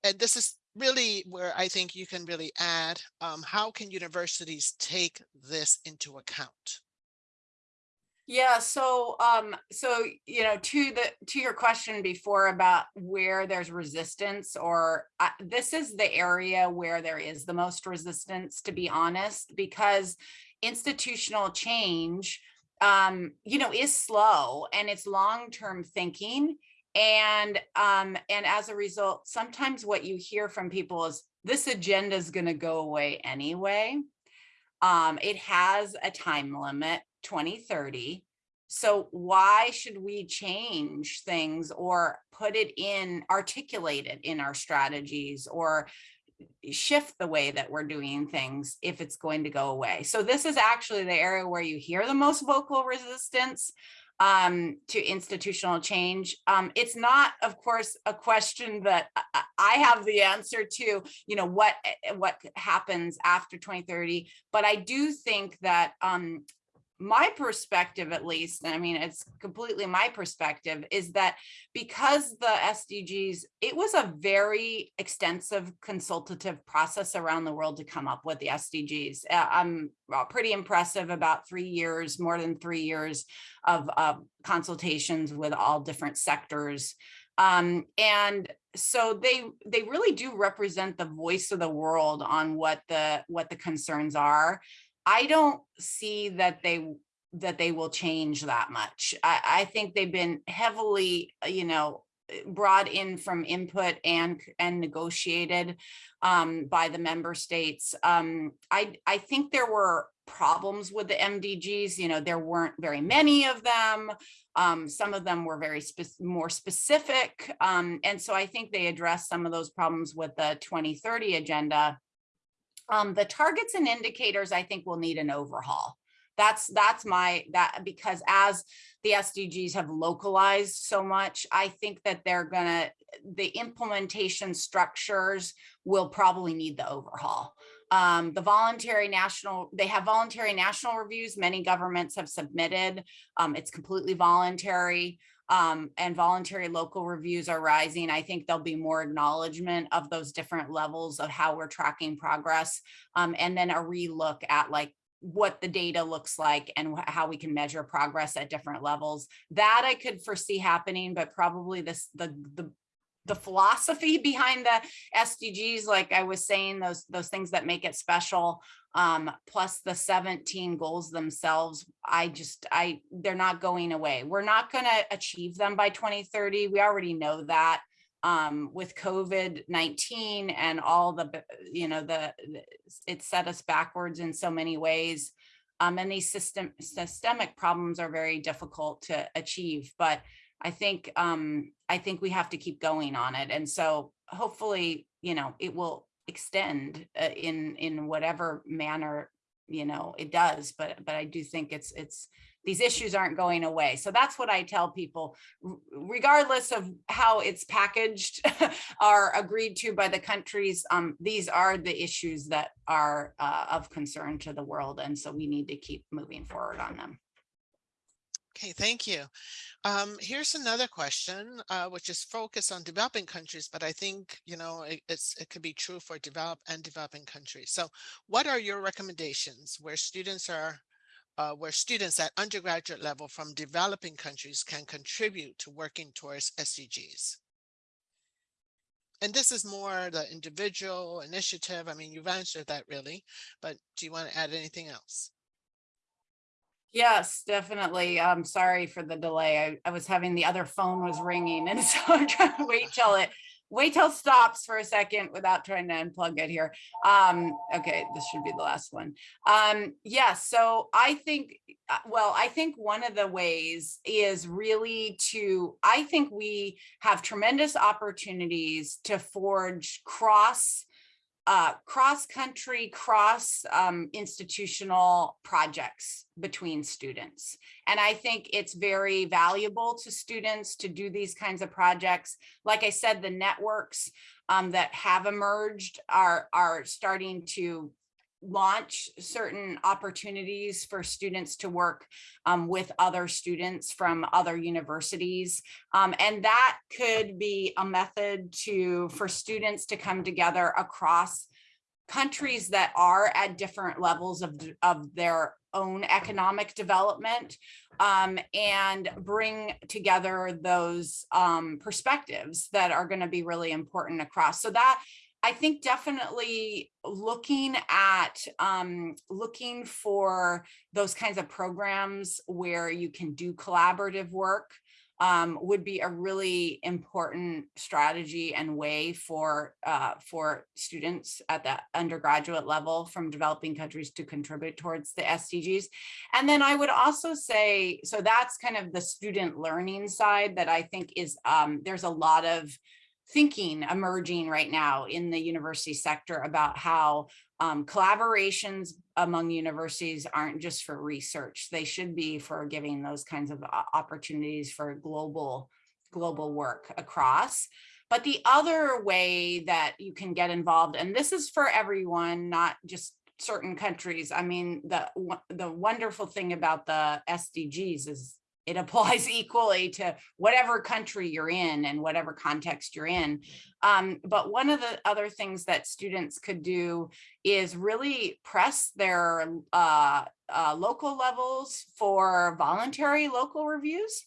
And this is really where I think you can really add, um, how can universities take this into account? Yeah, so um, so you know, to the to your question before about where there's resistance, or uh, this is the area where there is the most resistance, to be honest, because institutional change, um, you know, is slow and it's long-term thinking and um and as a result sometimes what you hear from people is this agenda is going to go away anyway. Um it has a time limit 2030 so why should we change things or put it in articulate it in our strategies or shift the way that we're doing things if it's going to go away? So this is actually the area where you hear the most vocal resistance um, to institutional change. Um, it's not, of course, a question that I have the answer to, you know, what, eh, what happens after 2030, but I do think that um, my perspective at least i mean it's completely my perspective is that because the sdgs it was a very extensive consultative process around the world to come up with the sdgs uh, i'm pretty impressive about three years more than three years of uh, consultations with all different sectors. Um, and so they they really do represent the voice of the world on what the what the concerns are I don't see that they that they will change that much. I, I think they've been heavily, uh, you know, eh, brought in from input and and negotiated um, by the member states. Um, I I think there were problems with the MDGs. You know, there weren't very many of them. Um, some of them were very spe more specific. Um, and so I think they addressed some of those problems with the 2030 agenda. Um, the targets and indicators, I think will need an overhaul. That's that's my that because as the SDGs have localized so much, I think that they're gonna the implementation structures will probably need the overhaul. Um, the voluntary national, they have voluntary national reviews. Many governments have submitted. Um, it's completely voluntary. Um, and voluntary local reviews are rising. I think there'll be more acknowledgement of those different levels of how we're tracking progress. Um, and then a relook at like what the data looks like and how we can measure progress at different levels. That I could foresee happening, but probably this the the the philosophy behind the SDGs, like I was saying, those those things that make it special, um, plus the 17 goals themselves, I just, I, they're not going away. We're not going to achieve them by 2030. We already know that um, with COVID-19 and all the, you know, the, it set us backwards in so many ways. Um, and these system, systemic problems are very difficult to achieve, but I think, um, I think we have to keep going on it. And so hopefully, you know, it will extend uh, in, in whatever manner, you know, it does, but, but I do think it's, it's, these issues aren't going away. So that's what I tell people, regardless of how it's packaged are agreed to by the countries. Um, these are the issues that are uh, of concern to the world. And so we need to keep moving forward on them. Okay, thank you. Um, here's another question, uh, which is focused on developing countries, but I think, you know, it, it's, it could be true for developed and developing countries. So what are your recommendations where students are, uh, where students at undergraduate level from developing countries can contribute to working towards SDGs? And this is more the individual initiative. I mean, you've answered that really, but do you want to add anything else? Yes, definitely. I'm sorry for the delay. I, I was having the other phone was ringing and so I'm trying to wait till it, wait till stops for a second without trying to unplug it here. Um, okay, this should be the last one. Um, yes, so I think, uh, well, I think one of the ways is really to, I think we have tremendous opportunities to forge cross uh, cross-country, cross um, institutional projects between students. And I think it's very valuable to students to do these kinds of projects. Like I said, the networks um, that have emerged are, are starting to launch certain opportunities for students to work um, with other students from other universities. Um, and that could be a method to for students to come together across countries that are at different levels of, of their own economic development um, and bring together those um, perspectives that are going to be really important across. So that I think definitely looking at um, looking for those kinds of programs where you can do collaborative work um, would be a really important strategy and way for uh, for students at the undergraduate level from developing countries to contribute towards the SDGs. And then I would also say, so that's kind of the student learning side that I think is um, there's a lot of thinking emerging right now in the university sector about how um, collaborations among universities aren't just for research. They should be for giving those kinds of opportunities for global, global work across. But the other way that you can get involved, and this is for everyone, not just certain countries. I mean, the, the wonderful thing about the SDGs is it applies equally to whatever country you're in and whatever context you're in. Um, but one of the other things that students could do is really press their uh, uh, local levels for voluntary local reviews.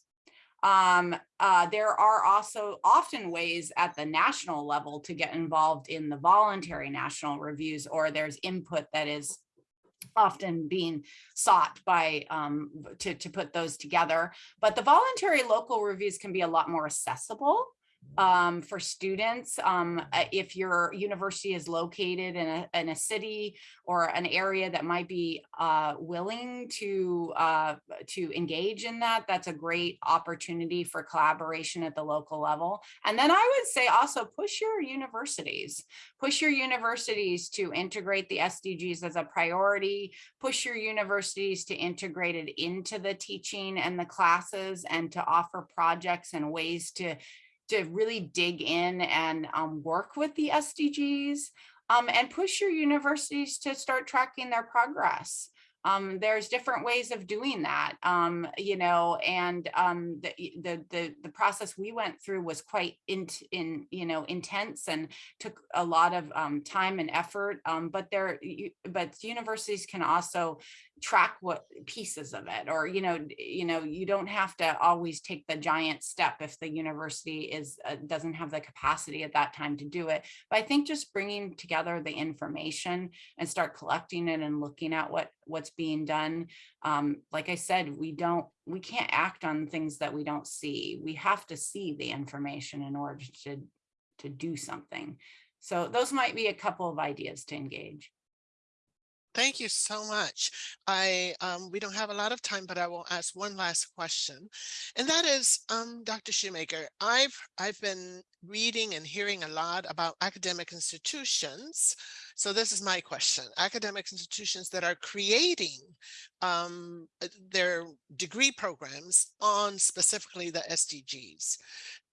Um, uh, there are also often ways at the national level to get involved in the voluntary national reviews or there's input that is often being sought by um, to, to put those together. But the voluntary local reviews can be a lot more accessible um, for students. Um, if your university is located in a, in a city or an area that might be uh, willing to, uh, to engage in that, that's a great opportunity for collaboration at the local level. And then I would say also push your universities, push your universities to integrate the SDGs as a priority, push your universities to integrate it into the teaching and the classes and to offer projects and ways to to really dig in and um, work with the SDGs um, and push your universities to start tracking their progress. Um, there's different ways of doing that, um, you know, and um, the, the, the the process we went through was quite in, in you know intense and took a lot of um, time and effort. Um, but there, but universities can also track what pieces of it or you know you know you don't have to always take the giant step if the university is uh, doesn't have the capacity at that time to do it. But i think just bringing together the information and start collecting it and looking at what what's being done um, like i said we don't we can't act on things that we don't see. We have to see the information in order to to do something. So those might be a couple of ideas to engage Thank you so much. I, um, we don't have a lot of time, but I will ask one last question. And that is, um, Dr. Shoemaker, I've, I've been reading and hearing a lot about academic institutions. So this is my question. Academic institutions that are creating um, uh, their degree programs on specifically the SDGs.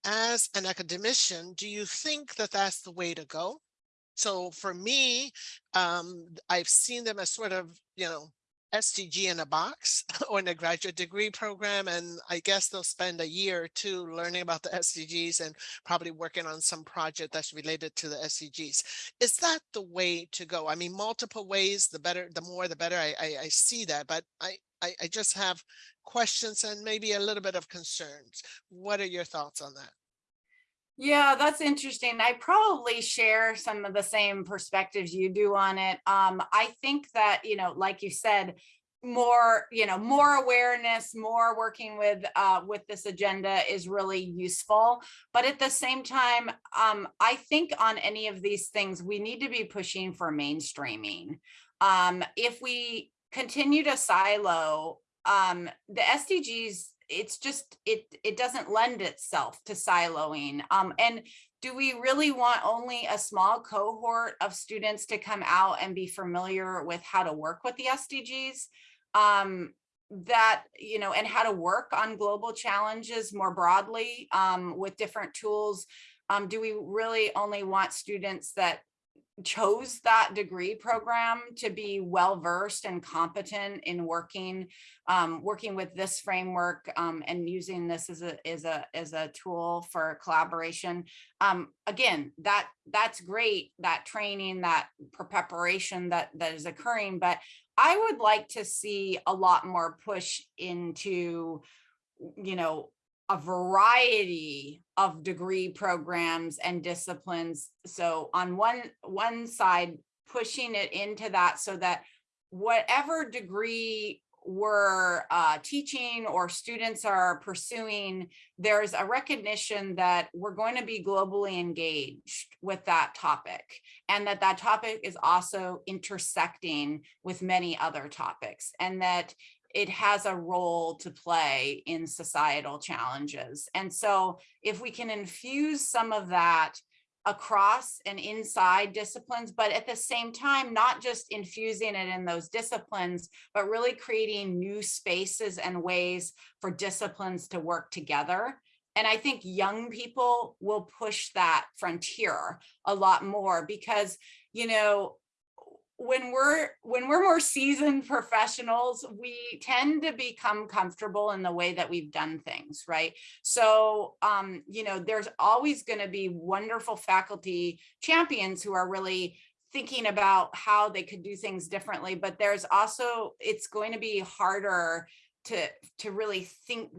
As an academician, do you think that that's the way to go? So for me, um, I've seen them as sort of, you know, SDG in a box or in a graduate degree program. And I guess they'll spend a year or two learning about the SDGs and probably working on some project that's related to the SDGs. Is that the way to go? I mean, multiple ways, the better, the more, the better. I, I, I see that, but I, I, I just have questions and maybe a little bit of concerns. What are your thoughts on that? Yeah, that's interesting. I probably share some of the same perspectives you do on it. Um, I think that, you know, like you said, more, you know, more awareness, more working with uh, with this agenda is really useful. But at the same time, um, I think on any of these things, we need to be pushing for mainstreaming. Um, if we continue to silo, um, the SDGs it's just it it doesn't lend itself to siloing um and do we really want only a small cohort of students to come out and be familiar with how to work with the SDGs um that you know and how to work on global challenges more broadly um with different tools um do we really only want students that chose that degree program to be well versed and competent in working um, working with this framework um, and using this as a as a as a tool for collaboration. Um, again that that's great that training that preparation that that is occurring but I would like to see a lot more push into you know a variety of degree programs and disciplines. So on one, one side, pushing it into that so that whatever degree we're uh, teaching or students are pursuing, there's a recognition that we're going to be globally engaged with that topic and that that topic is also intersecting with many other topics and that it has a role to play in societal challenges. And so if we can infuse some of that across and inside disciplines, but at the same time, not just infusing it in those disciplines, but really creating new spaces and ways for disciplines to work together. And I think young people will push that frontier a lot more because, you know, when we're when we're more seasoned professionals, we tend to become comfortable in the way that we've done things, right? So, um, you know, there's always going to be wonderful faculty champions who are really thinking about how they could do things differently, but there's also it's going to be harder to to really think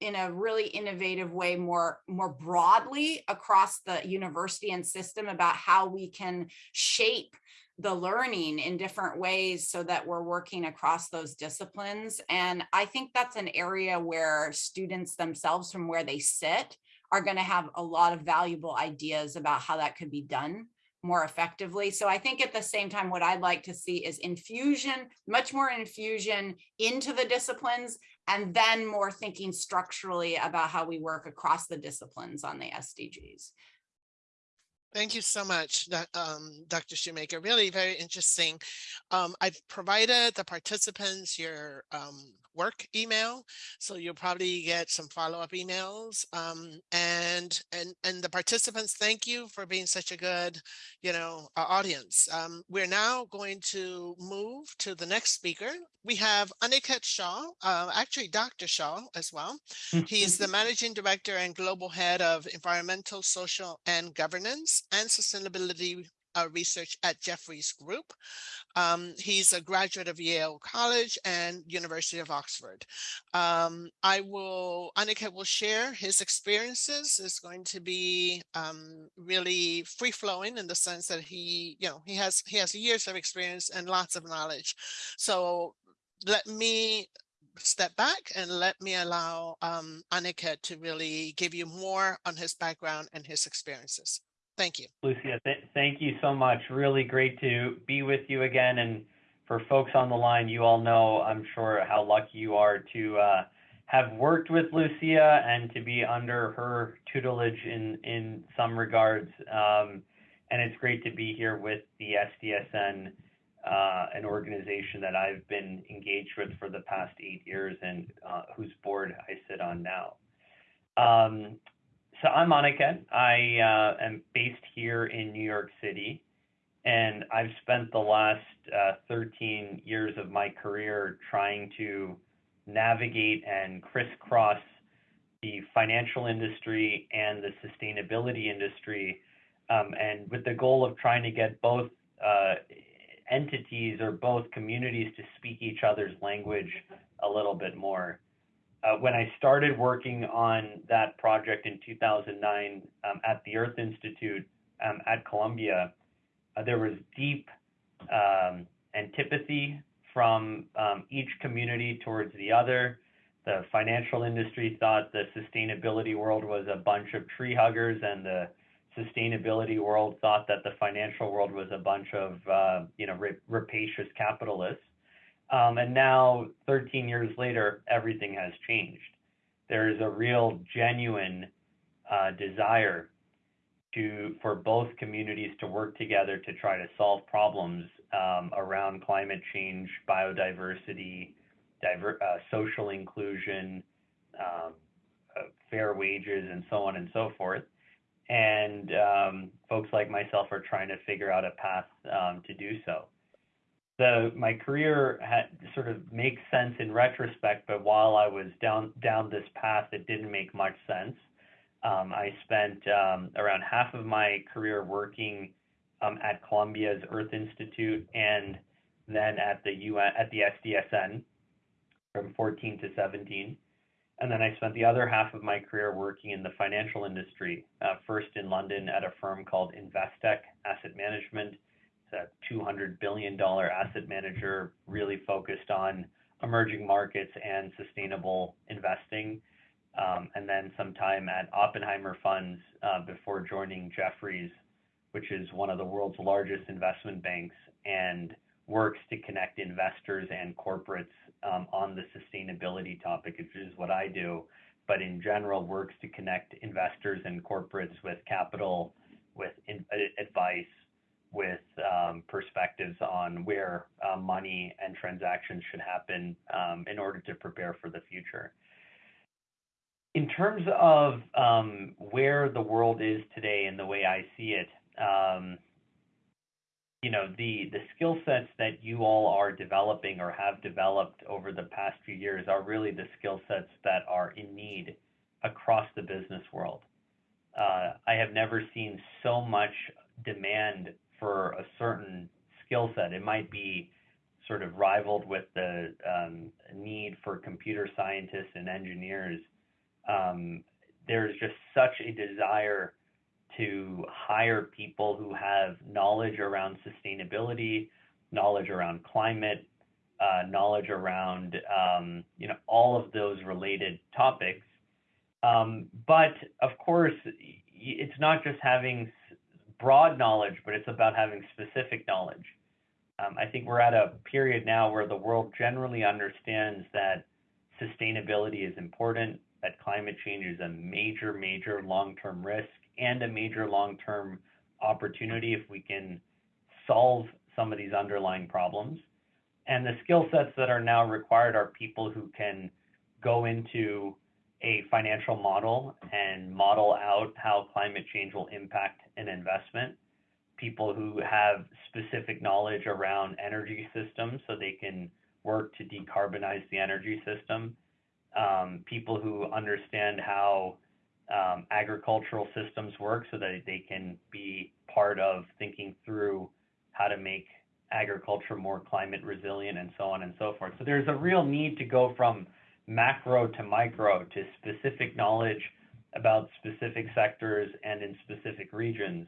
in a really innovative way more more broadly across the university and system about how we can shape the learning in different ways so that we're working across those disciplines. And I think that's an area where students themselves from where they sit are going to have a lot of valuable ideas about how that could be done more effectively. So I think at the same time, what I'd like to see is infusion, much more infusion into the disciplines, and then more thinking structurally about how we work across the disciplines on the SDGs. Thank you so much, um, Dr. Shoemaker. Really very interesting. Um, I've provided the participants your um, work email, so you'll probably get some follow-up emails. Um, and and and the participants, thank you for being such a good, you know, uh, audience. Um, we're now going to move to the next speaker. We have Aniket Shah, uh, actually Dr. Shah as well. He's the managing director and global head of environmental, social, and governance and Sustainability uh, Research at Jefferies Group. Um, he's a graduate of Yale College and University of Oxford. Um, I will, Aniket will share his experiences. It's going to be um, really free flowing in the sense that he, you know, he has he has years of experience and lots of knowledge. So let me step back and let me allow um, Aniket to really give you more on his background and his experiences. Thank you. Lucia, th thank you so much. Really great to be with you again and for folks on the line, you all know, I'm sure, how lucky you are to uh, have worked with Lucia and to be under her tutelage in, in some regards. Um, and it's great to be here with the SDSN, uh, an organization that I've been engaged with for the past eight years and uh, whose board I sit on now. Um, so I'm Monica. I uh, am based here in New York City, and I've spent the last uh, 13 years of my career trying to navigate and crisscross the financial industry and the sustainability industry, um, and with the goal of trying to get both uh, entities or both communities to speak each other's language a little bit more. Uh, when I started working on that project in 2009 um, at the Earth Institute um, at Columbia, uh, there was deep um, antipathy from um, each community towards the other. The financial industry thought the sustainability world was a bunch of tree huggers, and the sustainability world thought that the financial world was a bunch of uh, you know rapacious capitalists. Um, and now, 13 years later, everything has changed. There is a real, genuine uh, desire to for both communities to work together to try to solve problems um, around climate change, biodiversity, diver, uh, social inclusion, um, uh, fair wages, and so on and so forth. And um, folks like myself are trying to figure out a path um, to do so the my career had sort of makes sense in retrospect, but while I was down down this path, it didn't make much sense. Um, I spent um, around half of my career working um, at Columbia's Earth Institute and then at the UN at the SDSN from 14 to 17. And then I spent the other half of my career working in the financial industry, uh, first in London at a firm called Investec Asset Management, a $200 billion asset manager really focused on emerging markets and sustainable investing. Um, and then some time at Oppenheimer Funds uh, before joining Jefferies, which is one of the world's largest investment banks and works to connect investors and corporates um, on the sustainability topic, which is what I do, but in general works to connect investors and corporates with capital, with advice, with um, perspectives on where uh, money and transactions should happen um, in order to prepare for the future. In terms of um, where the world is today and the way I see it, um, you know, the, the skill sets that you all are developing or have developed over the past few years are really the skill sets that are in need across the business world. Uh, I have never seen so much demand for a certain skill set. It might be sort of rivaled with the um, need for computer scientists and engineers. Um, there's just such a desire to hire people who have knowledge around sustainability, knowledge around climate, uh, knowledge around um, you know all of those related topics. Um, but of course, it's not just having broad knowledge, but it's about having specific knowledge. Um, I think we're at a period now where the world generally understands that sustainability is important, that climate change is a major, major long-term risk and a major long-term opportunity if we can solve some of these underlying problems. And the skill sets that are now required are people who can go into a financial model and model out how climate change will impact an investment. People who have specific knowledge around energy systems so they can work to decarbonize the energy system. Um, people who understand how um, agricultural systems work so that they can be part of thinking through how to make agriculture more climate resilient and so on and so forth. So there's a real need to go from macro to micro to specific knowledge about specific sectors and in specific regions.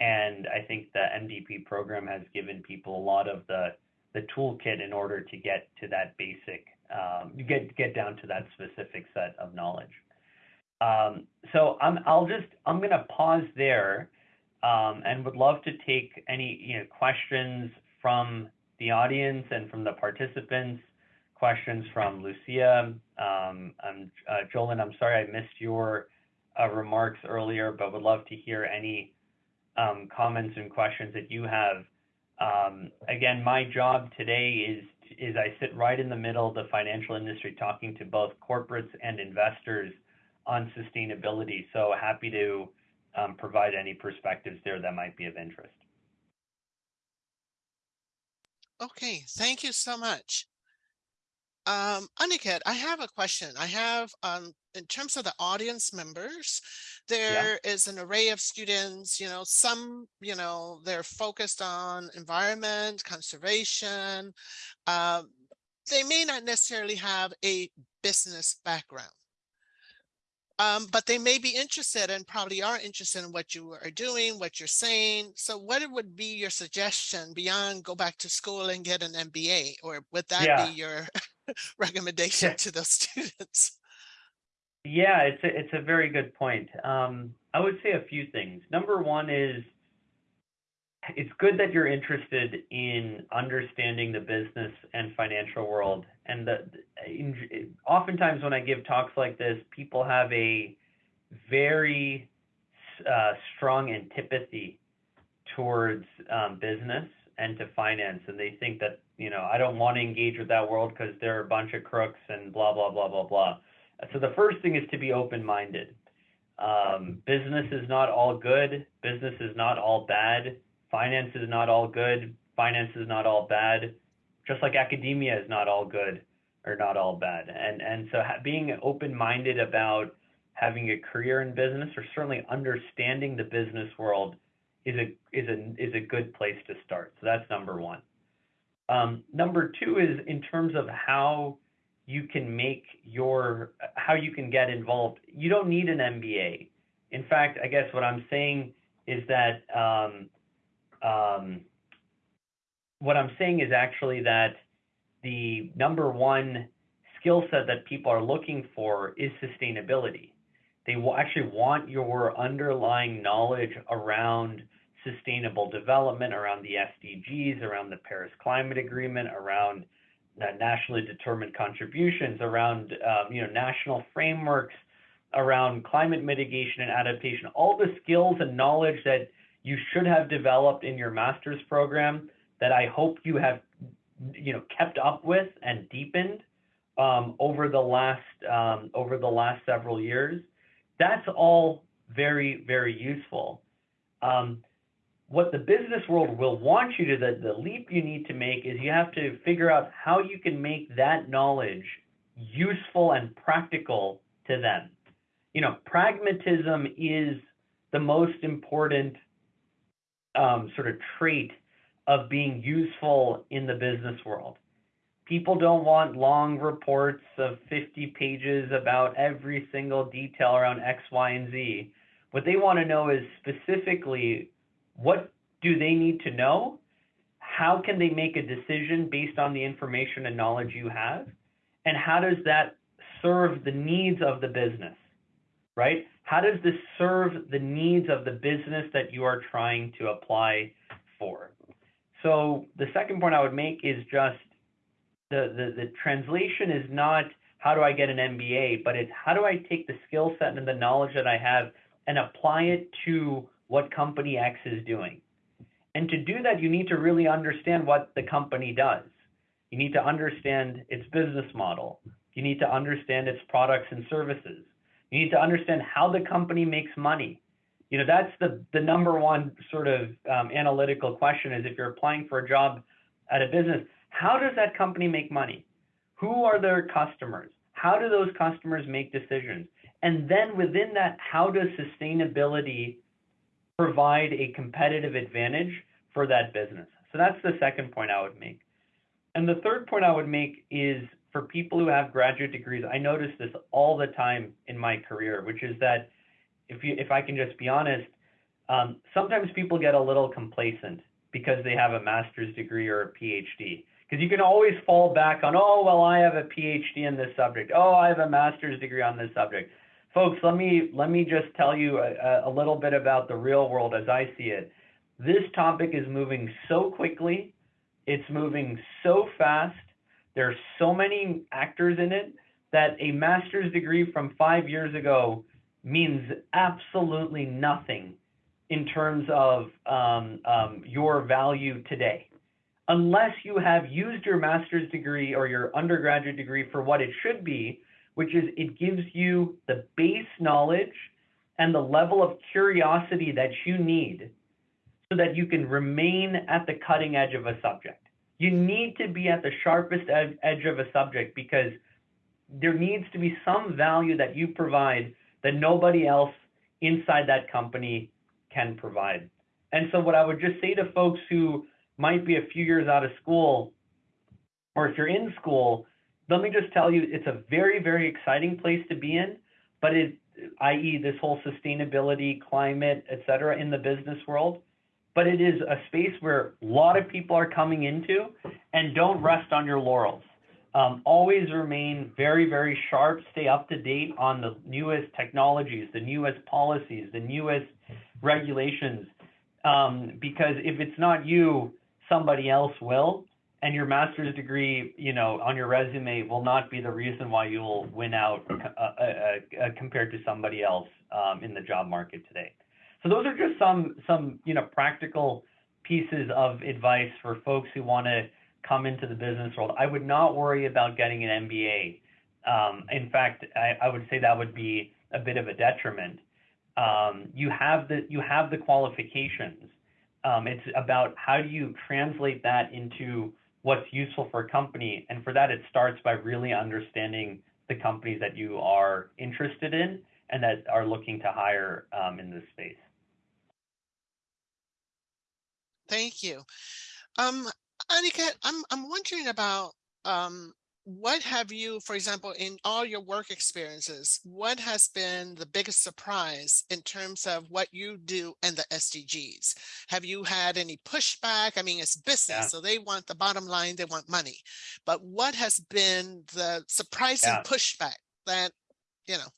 And I think the MDP program has given people a lot of the, the toolkit in order to get to that basic, um, get, get down to that specific set of knowledge. Um, so I'm, I'll just, I'm going to pause there um, and would love to take any you know, questions from the audience and from the participants, questions from Lucia. Um, I'm, uh, Jolynn, I'm sorry I missed your remarks earlier, but would love to hear any um, comments and questions that you have. Um, again, my job today is is I sit right in the middle of the financial industry, talking to both corporates and investors on sustainability. So happy to um, provide any perspectives there that might be of interest. Okay, thank you so much. Um, Aniket, I have a question. I have, um, in terms of the audience members, there is an array of students, you know, some, you know, they're focused on environment, conservation. Um, they may not necessarily have a business background. Um, but they may be interested and probably are interested in what you are doing, what you're saying. So what would be your suggestion beyond go back to school and get an MBA, or would that Yeah. be your recommendation Yeah. to those students? Yeah, it's a, it's a very good point. Um, I would say a few things. Number one is it's good that you're interested in understanding the business and financial world. And the, in, oftentimes when I give talks like this, people have a very uh, strong antipathy towards um, business and to finance, and they think that you know I don't want to engage with that world because they're a bunch of crooks and blah blah blah blah blah. So the first thing is to be open-minded. Um, business is not all good. Business is not all bad. Finance is not all good. Finance is not all bad. Just like academia is not all good or not all bad. And and so being open-minded about having a career in business or certainly understanding the business world is a is a is a good place to start. So that's number one. Um, number two is in terms of how you can make your how you can get involved. You don't need an MBA. In fact, I guess what I'm saying is that um, um, what I'm saying is actually that the number one skill set that people are looking for is sustainability. They will actually want your underlying knowledge around sustainable development, around the SDGs, around the Paris Climate Agreement, around nationally determined contributions, around um, you know national frameworks, around climate mitigation and adaptation. All the skills and knowledge that you should have developed in your master's program that I hope you have you know kept up with and deepened um, over the last um, over the last several years. That's all very very useful. Um, what the business world will want you to the, the leap you need to make is you have to figure out how you can make that knowledge useful and practical to them. You know, pragmatism is the most important um, sort of trait of being useful in the business world. People don't want long reports of 50 pages about every single detail around X, Y, and Z. What they want to know is specifically what do they need to know? How can they make a decision based on the information and knowledge you have? And how does that serve the needs of the business, right? How does this serve the needs of the business that you are trying to apply for? So the second point I would make is just the, the, the translation is not how do I get an MBA, but it's how do I take the skill set and the knowledge that I have and apply it to what company X is doing. And to do that, you need to really understand what the company does. You need to understand its business model. You need to understand its products and services. You need to understand how the company makes money. You know, that's the, the number one sort of um, analytical question is if you're applying for a job at a business, how does that company make money? Who are their customers? How do those customers make decisions? And then within that, how does sustainability provide a competitive advantage for that business. So that's the second point I would make. And the third point I would make is for people who have graduate degrees, I notice this all the time in my career, which is that if you if I can just be honest, um, sometimes people get a little complacent because they have a master's degree or a PhD. Because you can always fall back on, oh, well, I have a PhD in this subject. Oh, I have a master's degree on this subject. Folks, let me let me just tell you a, a little bit about the real world as I see it. This topic is moving so quickly It's moving so fast. There's so many actors in it that a master's degree from five years ago means absolutely nothing in terms of um, um, your value today. Unless you have used your master's degree or your undergraduate degree for what it should be, which is it gives you the base knowledge and the level of curiosity that you need so that you can remain at the cutting edge of a subject. You need to be at the sharpest edge of a subject because there needs to be some value that you provide that nobody else inside that company can provide. And so, what I would just say to folks who might be a few years out of school, or if you're in school, let me just tell you it's a very, very exciting place to be in, but it, i.e., this whole sustainability, climate, et cetera, in the business world. But it is a space where a lot of people are coming into and don't rest on your laurels. Um, always remain very, very sharp, stay up to date on the newest technologies, the newest policies, the newest regulations. Um, because if it's not you, somebody else will. And your master's degree, you know, on your resume will not be the reason why you will win out uh, uh, uh, compared to somebody else um, in the job market today. So those are just some some you know practical pieces of advice for folks who want to come into the business world. I would not worry about getting an MBA. Um, in fact, I, I, would say that would be a bit of a detriment. Um, you have the you have the qualifications. Um, it's about how do you translate that into what's useful for a company, and for that, it starts by really understanding the companies that you are interested in and that are looking to hire um, in this space. Thank you. Um, Aniket, I'm I'm wondering about um, what have you, for example, in all your work experiences, what has been the biggest surprise in terms of what you do and the SDGs? Have you had any pushback? I mean, it's business, yeah. so they want the bottom line, they want money. But what has been the surprising yeah. pushback that, you know?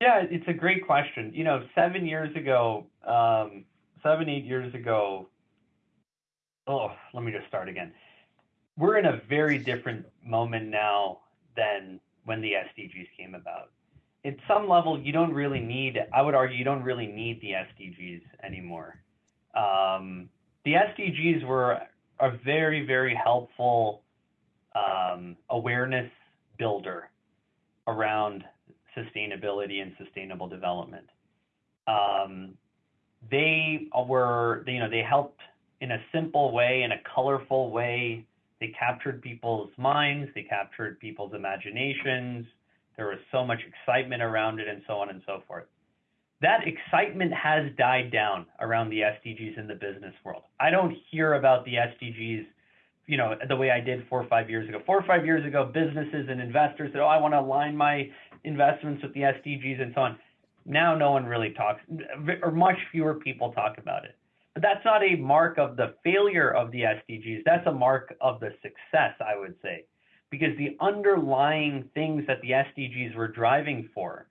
Yeah, it's a great question. You know, seven years ago, um, seven, eight years ago, oh, let me just start again we're in a very different moment now than when the SDGs came about. At some level, you don't really need, I would argue, you don't really need the SDGs anymore. Um, the SDGs were a very, very helpful um, awareness builder around sustainability and sustainable development. Um, they were, you know, they helped in a simple way, in a colorful way, they captured people's minds, they captured people's imaginations. There was so much excitement around it, and so on and so forth. That excitement has died down around the SDGs in the business world. I don't hear about the SDGs, you know, the way I did four or five years ago. Four or five years ago, businesses and investors said, "Oh, I want to align my investments with the SDGs and so on." Now, no one really talks, or much fewer people talk about it. That's not a mark of the failure of the SDGs. That's a mark of the success, I would say, because the underlying things that the SDGs were driving for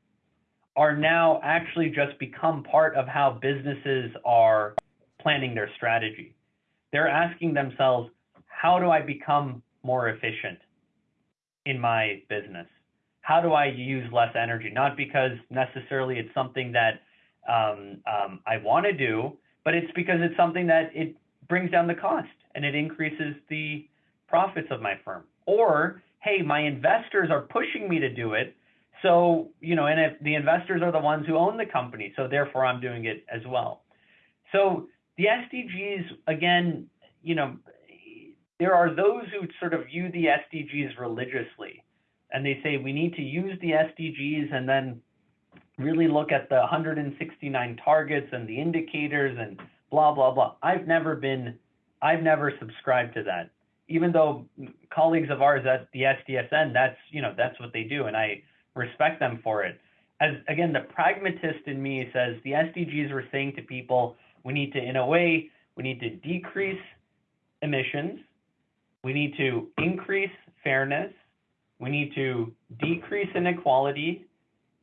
are now actually just become part of how businesses are planning their strategy. They're asking themselves, how do I become more efficient in my business? How do I use less energy? Not because necessarily it's something that um, um, I want to do, but it's because it's something that it brings down the cost and it increases the profits of my firm. Or, hey, my investors are pushing me to do it. So, you know, and if the investors are the ones who own the company, so therefore I'm doing it as well. So the SDGs, again, you know, there are those who sort of view the SDGs religiously and they say we need to use the SDGs and then really look at the 169 targets and the indicators and blah blah blah. I've never been I've never subscribed to that. Even though colleagues of ours at the SDSN, that's you know that's what they do, and I respect them for it. As again, the pragmatist in me says the SDGs were saying to people, we need to, in a way, we need to decrease emissions, we need to increase fairness, we need to decrease inequality,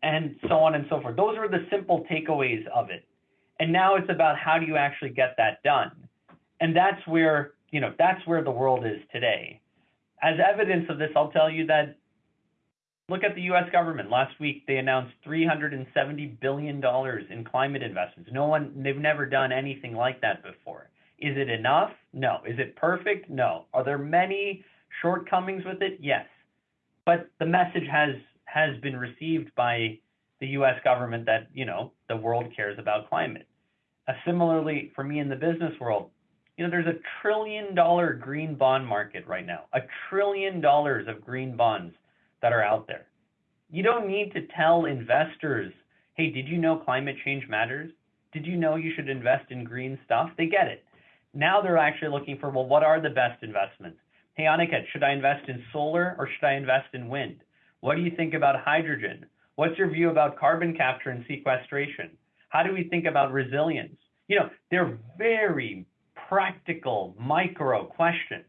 and so on and so forth. Those are the simple takeaways of it. And now it's about how do you actually get that done? And that's where you know, that's where the world is today. As evidence of this, I'll tell you that look at the US government. Last week they announced $370 billion in climate investments. No one, they've never done anything like that before. Is it enough? No. Is it perfect? No. Are there many shortcomings with it? Yes. But the message has has been received by the US government that, you know, the world cares about climate. Uh, similarly, for me in the business world, you know, there's a trillion dollar green bond market right now, a trillion dollars of green bonds that are out there. You don't need to tell investors, hey, did you know climate change matters? Did you know you should invest in green stuff? They get it. Now they're actually looking for, well, what are the best investments? Hey, Aniket, should I invest in solar or should I invest in wind? What do you think about hydrogen? What's your view about carbon capture and sequestration? How do we think about resilience? You know, they're very practical micro questions.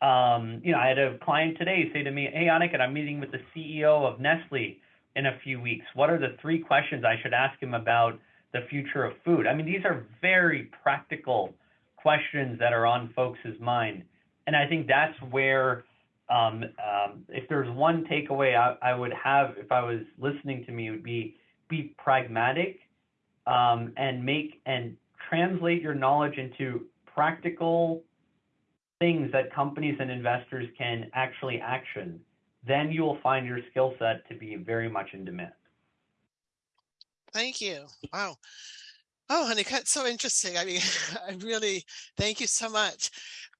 Um, you know, I had a client today say to me, Hey, Aniket, I'm meeting with the CEO of Nestle in a few weeks. What are the three questions I should ask him about the future of food? I mean, these are very practical questions that are on folks' mind. And I think that's where, um, um, if there's one takeaway I, I, would have if I was listening to me, would be be pragmatic um, and make and translate your knowledge into practical things that companies and investors can actually action. Then you will find your skill set to be very much in demand. Thank you. Wow. Oh, honey, that's so interesting. I mean, I really thank you so much.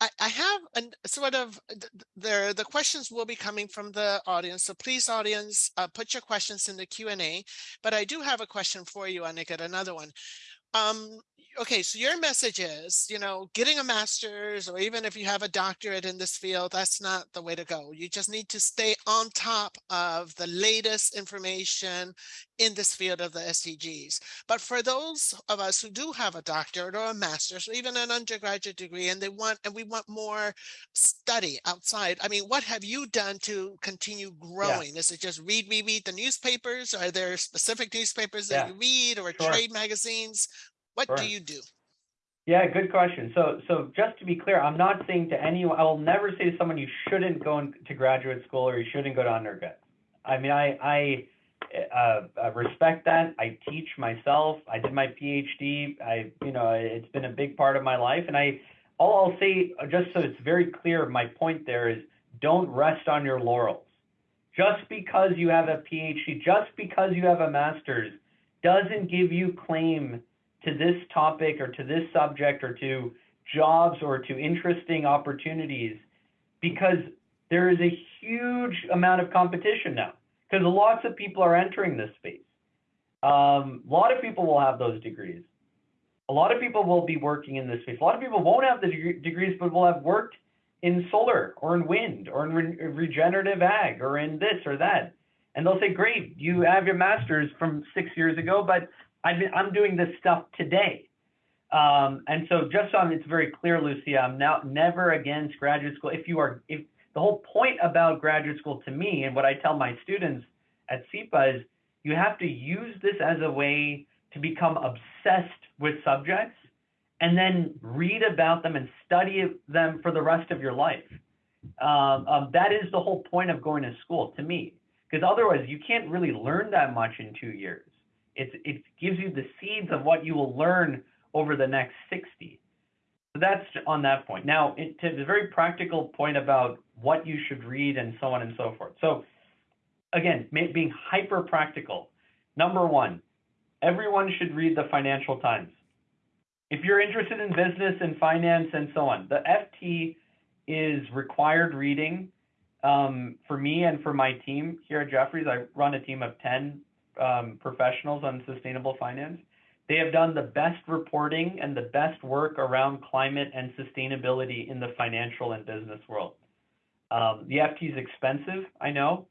I, I have a sort of there. The questions will be coming from the audience, so please, audience, uh, put your questions in the Q and A. But I do have a question for you, Aniket. Another one. Um, okay, so your message is, you know, getting a master's or even if you have a doctorate in this field, that's not the way to go. You just need to stay on top of the latest information in this field of the SDGs. But for those of us who do have a doctorate or a master's or even an undergraduate degree and they want and we want more study outside, I mean, what have you done to continue growing? Yeah. Is it just read, read, read the newspapers? Are there specific newspapers that yeah. you read or sure. trade magazines? What sure. do you do? Yeah, good question. So, so just to be clear, I'm not saying to anyone, I will never say to someone you shouldn't go to graduate school or you shouldn't go to undergrad. I mean, I, I uh, uh, respect that. I teach myself. I did my PhD. I, you know, it's been a big part of my life. And I, all I'll say, just so it's very clear, my point there is don't rest on your laurels. Just because you have a PhD, just because you have a master's, doesn't give you claim to this topic or to this subject or to jobs or to interesting opportunities because there is a huge amount of competition now because lots of people are entering this space. Um, a lot of people will have those degrees. A lot of people will be working in this space. A lot of people won't have the deg degrees, but will have worked in solar or in wind or in re regenerative ag or in this or that. And they'll say, great, you have your master's from six years ago, but Been, I'm doing this stuff today. Um, and so just on it's very clear, Lucia, I'm now never against graduate school. If you are, if the whole point about graduate school to me and what I tell my students at SIPA is you have to use this as a way to become obsessed with subjects and then read about them and study them for the rest of your life. Um, um, that is the whole point of going to school to me, because otherwise you can't really learn that much in two years. It's, it gives you the seeds of what you will learn over the next 60. So that's on that point. Now, it, to the very practical point about what you should read and so on and so forth. So again, being hyper practical. Number one, everyone should read the Financial Times. If you're interested in business and finance and so on, the FT is required reading um, for me and for my team here at Jefferies. I run a team of 10 um, professionals on sustainable finance. They have done the best reporting and the best work around climate and sustainability in the financial and business world. Um, the FT is expensive, I know.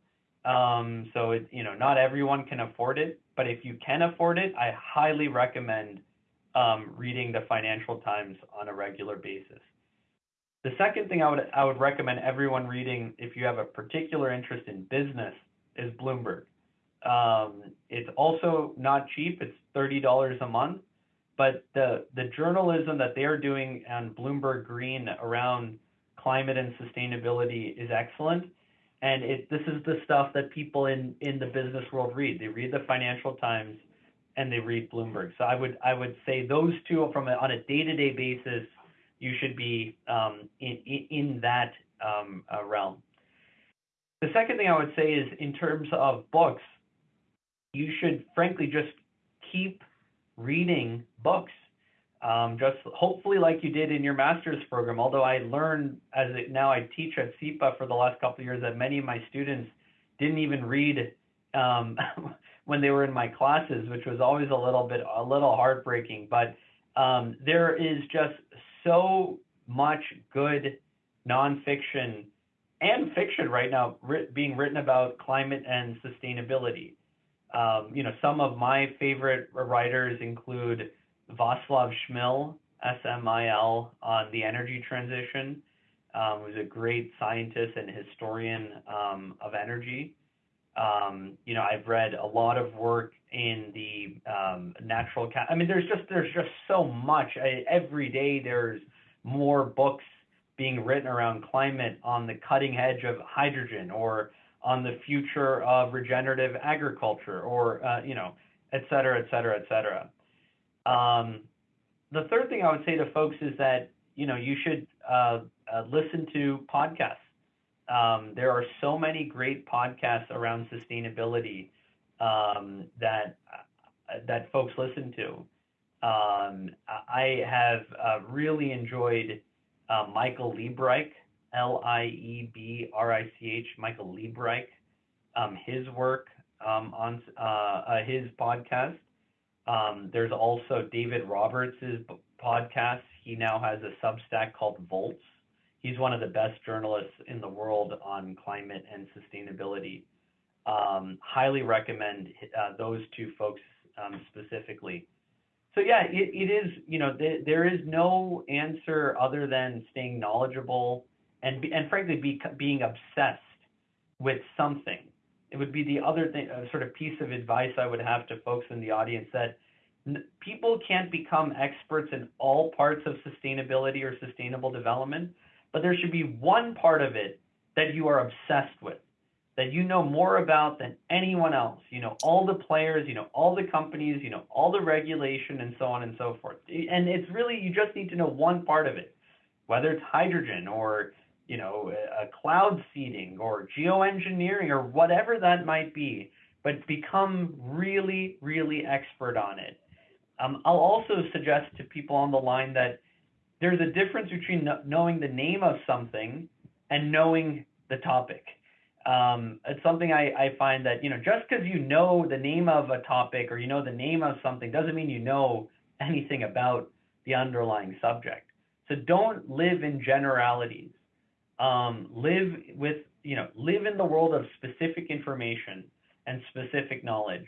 Um, so it, you know, not everyone can afford it, but if you can afford it, I highly recommend um, reading the Financial Times on a regular basis. The second thing I would I would recommend everyone reading if you have a particular interest in business is Bloomberg. Um, it's also not cheap. It's $30 a month. but the the journalism that they are doing on Bloomberg Green around climate and sustainability is excellent. And it this is the stuff that people in in the business world read. They read the Financial Times and they read Bloomberg. So I would I would say those two from a, on a day-to-day basis, you should be um, in, in, in that um, uh, realm. The second thing I would say is in terms of books, you should frankly just keep reading books. Um, just hopefully like you did in your master's program, although I learned as it, now I teach at SIPA for the last couple of years that many of my students didn't even read um, when they were in my classes, which was always a little bit, a little heartbreaking. But um, there is just so much good nonfiction and fiction right now writ- being written about climate and sustainability. Um, you know, some of my favorite writers include Václav Smil, S-M-I-L, on the energy transition, um, who's a great scientist and historian um, of energy. Um, you know, I've read a lot of work in the um, natural. Ca- I mean, there's just there's just so much. I, every day there's more books being written around climate on the cutting edge of hydrogen or on the future of regenerative agriculture or, uh, you know, et cetera, et cetera, et cetera. Um, the third thing I would say to folks is that, you know, you should uh, uh, listen to podcasts. Um, there are so many great podcasts around sustainability um, that uh, that folks listen to. Um, I have uh, really enjoyed uh, Michael Liebreich, L I E B R I C H, Michael Liebreich, um, his work um, on uh, uh, his podcast. Um, there's also David Roberts' podcast. He now has a Substack called Volts. He's one of the best journalists in the world on climate and sustainability. Um, highly recommend uh, those two folks um, specifically so yeah, it, it is, you know, th- there is no answer other than staying knowledgeable and and frankly be, being obsessed with something. It would be the other thing, uh, sort of piece of advice I would have to folks in the audience that n- people can't become experts in all parts of sustainability or sustainable development, but there should be one part of it that you are obsessed with that you know more about than anyone else. You know all the players, you know all the companies, you know all the regulation and so on and so forth. And it's really you just need to know one part of it, whether it's hydrogen or you know a cloud seeding or geoengineering or whatever that might be, but become really really expert on it. Um, I'll also suggest to people on the line that there's a difference between knowing the name of something and knowing the topic um, it's something I, I find that you know just because you know the name of a topic or you know the name of something doesn't mean you know anything about the underlying subject. So don't live in generalities. Um, live with you know live in the world of specific information and specific knowledge.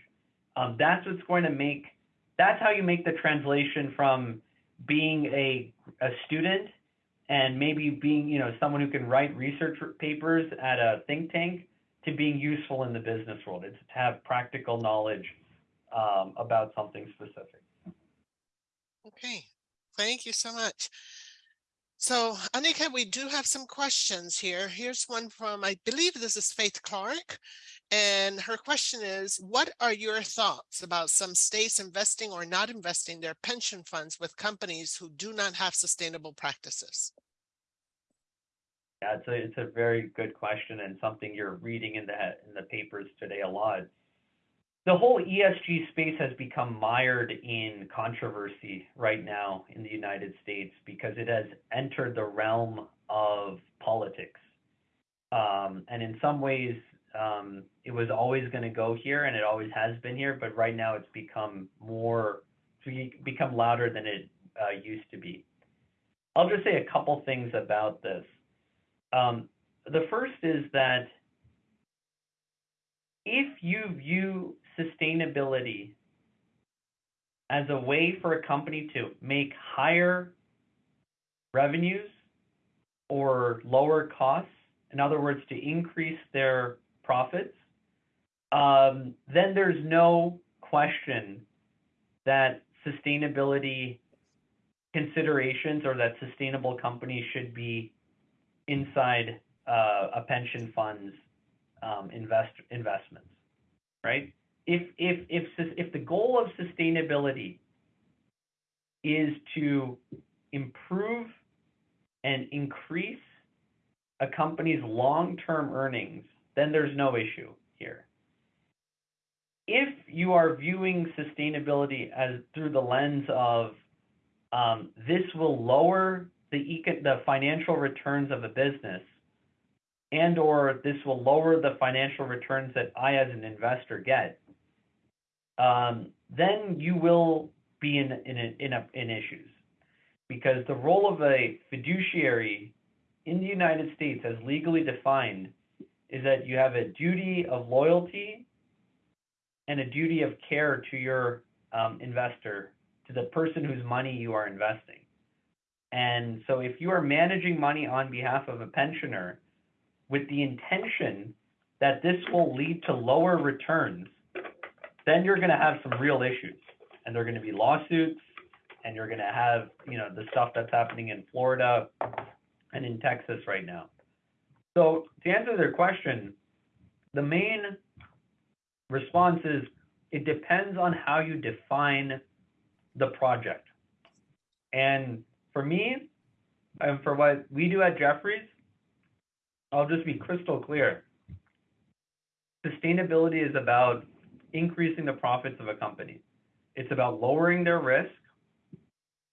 Um, that's what's going to make that's how you make the translation from being a, a student and maybe being, you know, someone who can write research papers at a think tank to being useful in the business world. It's to have practical knowledge um, about something specific. Okay, thank you so much. So Aniket, we do have some questions here. Here's one from, I believe this is Faith Clark. And her question is, what are your thoughts about some states investing or not investing their pension funds with companies who do not have sustainable practices? Yeah, it's a it's a very good question and something you're reading in the in the papers today a lot. The whole ESG space has become mired in controversy right now in the United States because it has entered the realm of politics. Um, and in some ways, um, it was always going to go here and it always has been here, but right now it's become more, become louder than it uh, used to be. I'll just say a couple things about this. Um, the first is that if you view sustainability as a way for a company to make higher revenues or lower costs, in other words, to increase their profits, um, then there's no question that sustainability considerations or that sustainable companies should be inside uh, a pension fund's um, invest investments, right? If if if if the goal of sustainability is to improve and increase a company's long-term earnings, then there's no issue here. If you are viewing sustainability as through the lens of um, this will lower the eco- the financial returns of a business, and or this will lower the financial returns that I as an investor get, um, then you will be in in in, a, in issues because the role of a fiduciary in the United States, as legally defined, is that you have a duty of loyalty and a duty of care to your um, investor, to the person whose money you are investing. And so, if you are managing money on behalf of a pensioner with the intention that this will lead to lower returns, then you're going to have some real issues, and there are going to be lawsuits, and you're going to have, you know, the stuff that's happening in Florida and in Texas right now. So to answer their question, the main response is it depends on how you define the project. And for me, and for what we do at Jefferies, I'll just be crystal clear. Sustainability is about increasing the profits of a company. It's about lowering their risk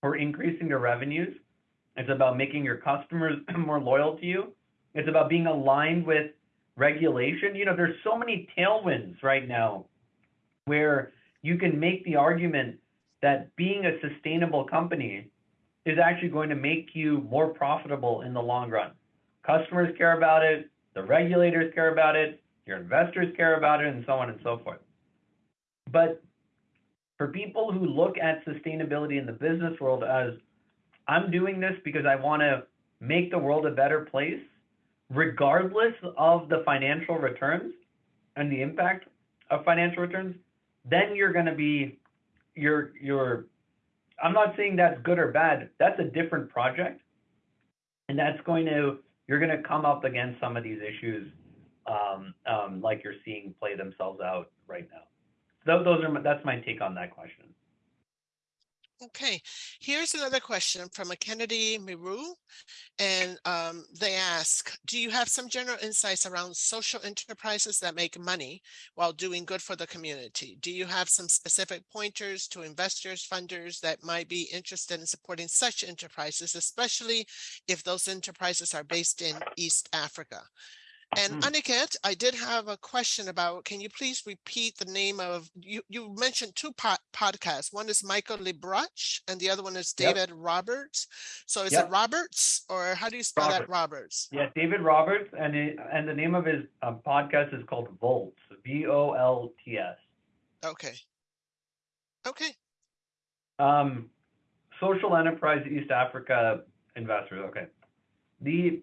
or increasing their revenues. It's about making your customers more loyal to you. It's about being aligned with regulation. You know, there's so many tailwinds right now where you can make the argument that being a sustainable company is actually going to make you more profitable in the long run. Customers care about it, the regulators care about it, your investors care about it, and so on and so forth. But for people who look at sustainability in the business world as I'm doing this because I want to make the world a better place, regardless of the financial returns and the impact of financial returns, then you're going to be you're you're I'm not saying that's good or bad. That's a different project. And that's going to you're going to come up against some of these issues um, um, like you're seeing play themselves out right now. Those are my, that's my take on that question. Okay, here's another question from a Kennedy Miru. And um, they ask, do you have some general insights around social enterprises that make money while doing good for the community? Do you have some specific pointers to investors, funders that might be interested in supporting such enterprises, especially if those enterprises are based in East Africa? And Mhm. Aniket, I did have a question about, can you please repeat the name of, you, you mentioned two pod, podcasts. One is Michael Liebreich and the other one is Yep. David Roberts. So is Yep. it Roberts or how do you spell that, Roberts. Roberts? Yeah, David Roberts, and it, and the name of his um, podcast is called Volts, V O L T S. Okay. Okay, Um, social enterprise East Africa investors. Okay. The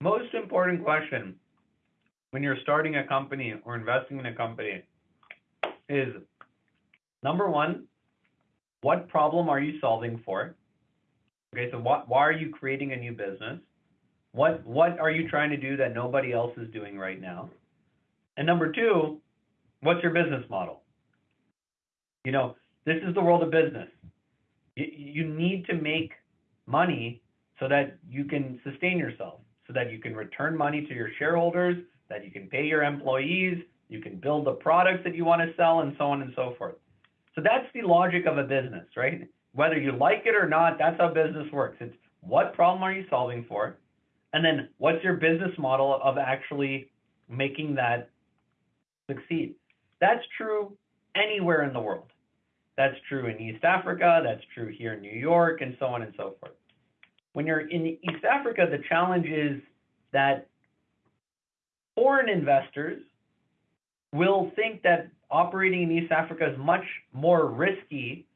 most important question when you're starting a company or investing in a company is number one, what problem are you solving for? Okay, so what, why are you creating a new business? What what are you trying to do that nobody else is doing right now? And number two, what's your business model? You know, this is the world of business. You, you need to make money so that you can sustain yourself, so that you can return money to your shareholders, that you can pay your employees, you can build the products that you want to sell, and so on and so forth. So that's the logic of a business, right? Whether you like it or not, that's how business works. It's what problem are you solving for? And then what's your business model of actually making that succeed? That's true anywhere in the world. That's true in East Africa, that's true here in New York, and so on and so forth. When you're in East Africa, the challenge is that foreign investors will think that operating in East Africa is much more risky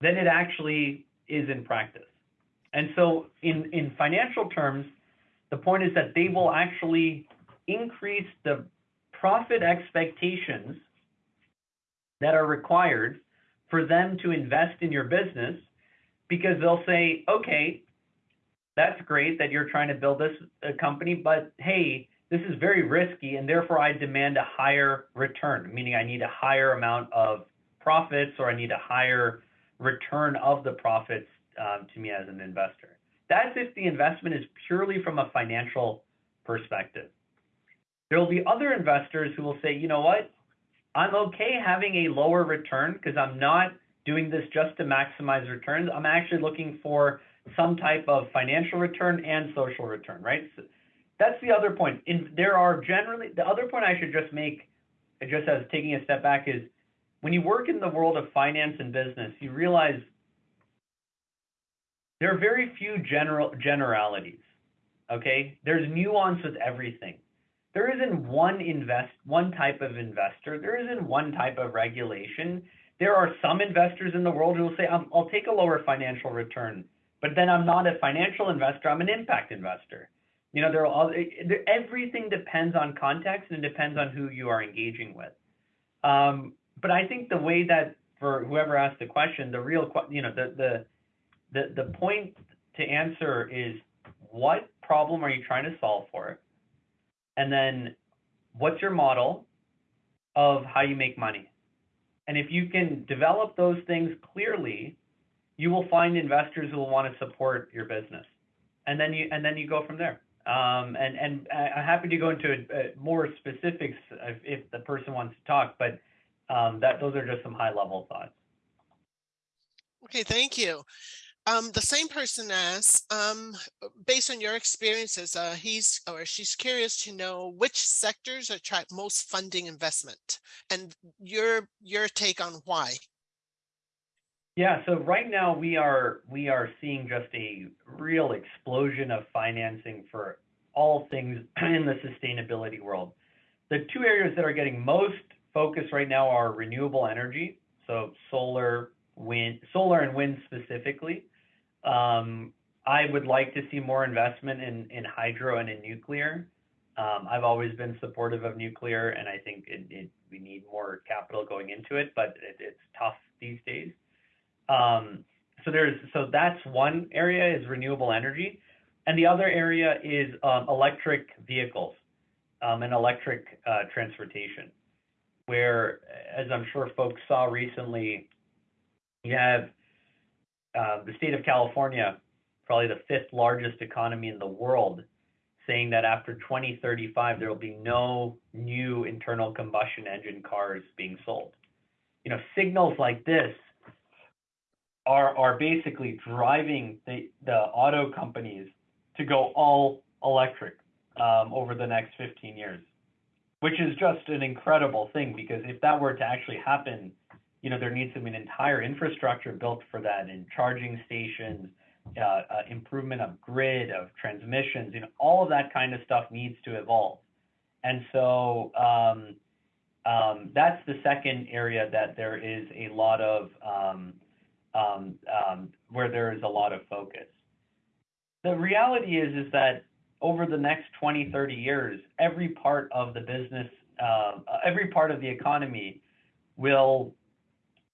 than it actually is in practice. And so, in, in financial terms, the point is that they will actually increase the profit expectations that are required for them to invest in your business because they'll say, okay, that's great that you're trying to build this uh, company, but hey, this is very risky and therefore I demand a higher return, meaning I need a higher amount of profits or I need a higher return of the profits um, to me as an investor. That's if the investment is purely from a financial perspective. There will be other investors who will say, you know what, I'm okay having a lower return because I'm not doing this just to maximize returns. I'm actually looking for some type of financial return and social return, right? So that's the other point. In, there are generally, the other point I should just make, just as taking a step back, is when you work in the world of finance and business, you realize there are very few general generalities. Okay, there's nuance with everything. There isn't one invest one type of investor. There isn't one type of regulation. There are some investors in the world who will say, I'll, I'll take a lower financial return, but then I'm not a financial investor. I'm an impact investor. You know, there are all, everything depends on context and it depends on who you are engaging with. Um, but I think the way that for whoever asked the question, the real, you know, the the the the point to answer is what problem are you trying to solve for? And then what's your model of how you make money? And if you can develop those things clearly, you will find investors who will want to support your business. And then you and then you go from there. Um, and and I'm happy to go into uh, more specifics if, if, the person wants to talk, but um, that those are just some high level thoughts. Okay, thank you. Um, the same person asks, um, based on your experiences, uh, he's or she's curious to know which sectors attract most funding investment and your your take on why. Yeah, so right now we are we are seeing just a real explosion of financing for all things in the sustainability world. The two areas that are getting most focus right now are renewable energy, so solar, wind, solar and wind specifically, um, I would like to see more investment in, in hydro and in nuclear. Um, I've always been supportive of nuclear, and I think it, it, we need more capital going into it, but it, it's tough these days. Um, so there's so that's one area is renewable energy, and the other area is um, electric vehicles um, and electric uh, transportation, where, as I'm sure folks saw recently, you have uh, the state of California, probably the fifth largest economy in the world, saying that after 2035 there will be no new internal combustion engine cars being sold. You know, signals like this are are basically driving the the auto companies to go all electric um, over the next 15 years, which is just an incredible thing because if that were to actually happen, you know, there needs to be an entire infrastructure built for that and charging stations, uh, uh, improvement of grid, of transmissions, you know, all of that kind of stuff needs to evolve. And so um, um, that's the second area that there is a lot of, um, where there is a lot of focus. The reality is, is that over the next 20, 30 years, every part of the business, uh, every part of the economy will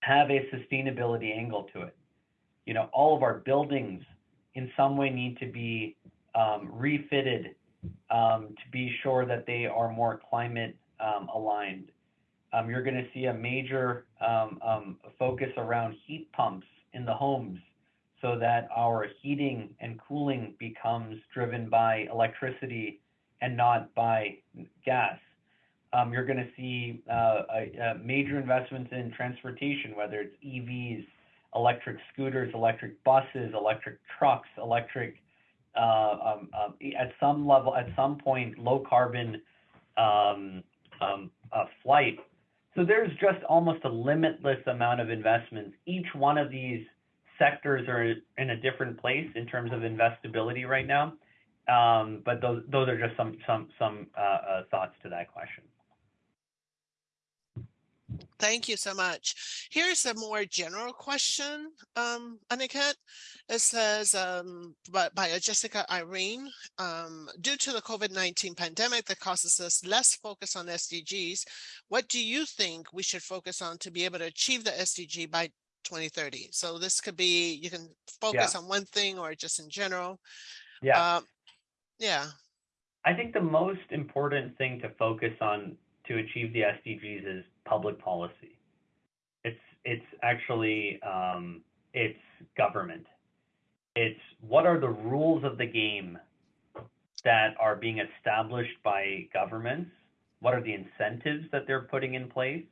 have a sustainability angle to it. You know, all of our buildings in some way need to be um, refitted um, to be sure that they are more climate um, aligned. Um, you're going to see a major um, um, focus around heat pumps in the homes so that our heating and cooling becomes driven by electricity and not by gas. Um, you're going to see uh, major investments in transportation, whether it's EVs, electric scooters, electric buses, electric trucks, electric, uh, um, um, at some level, at some point, low carbon uh, flight. So there's just almost a limitless amount of investments. Each one of these sectors are in a different place in terms of investability right now. Um, but those those are just some some some uh, uh, thoughts to that question. Thank you so much. Here's a more general question, um, Aniket. It says um, by, by Jessica Irene, um, due to the COVID-19 pandemic that causes us less focus on SDGs, what do you think we should focus on to be able to achieve the SDG by twenty thirty. So this could be, you can focus on one thing or just in general. Yeah. Um, Yeah, I think the most important thing to focus on to achieve the SDGs is public policy. It's it's actually um, it's government. It's what are the rules of the game that are being established by governments? What are the incentives that they're putting in place?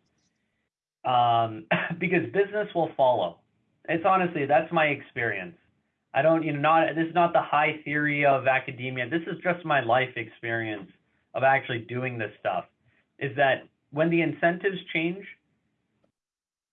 Um, because business will follow. It's honestly that's my experience. I don't, you know, not this is not the high theory of academia. This is just my life experience of actually doing this stuff. Is that when the incentives change,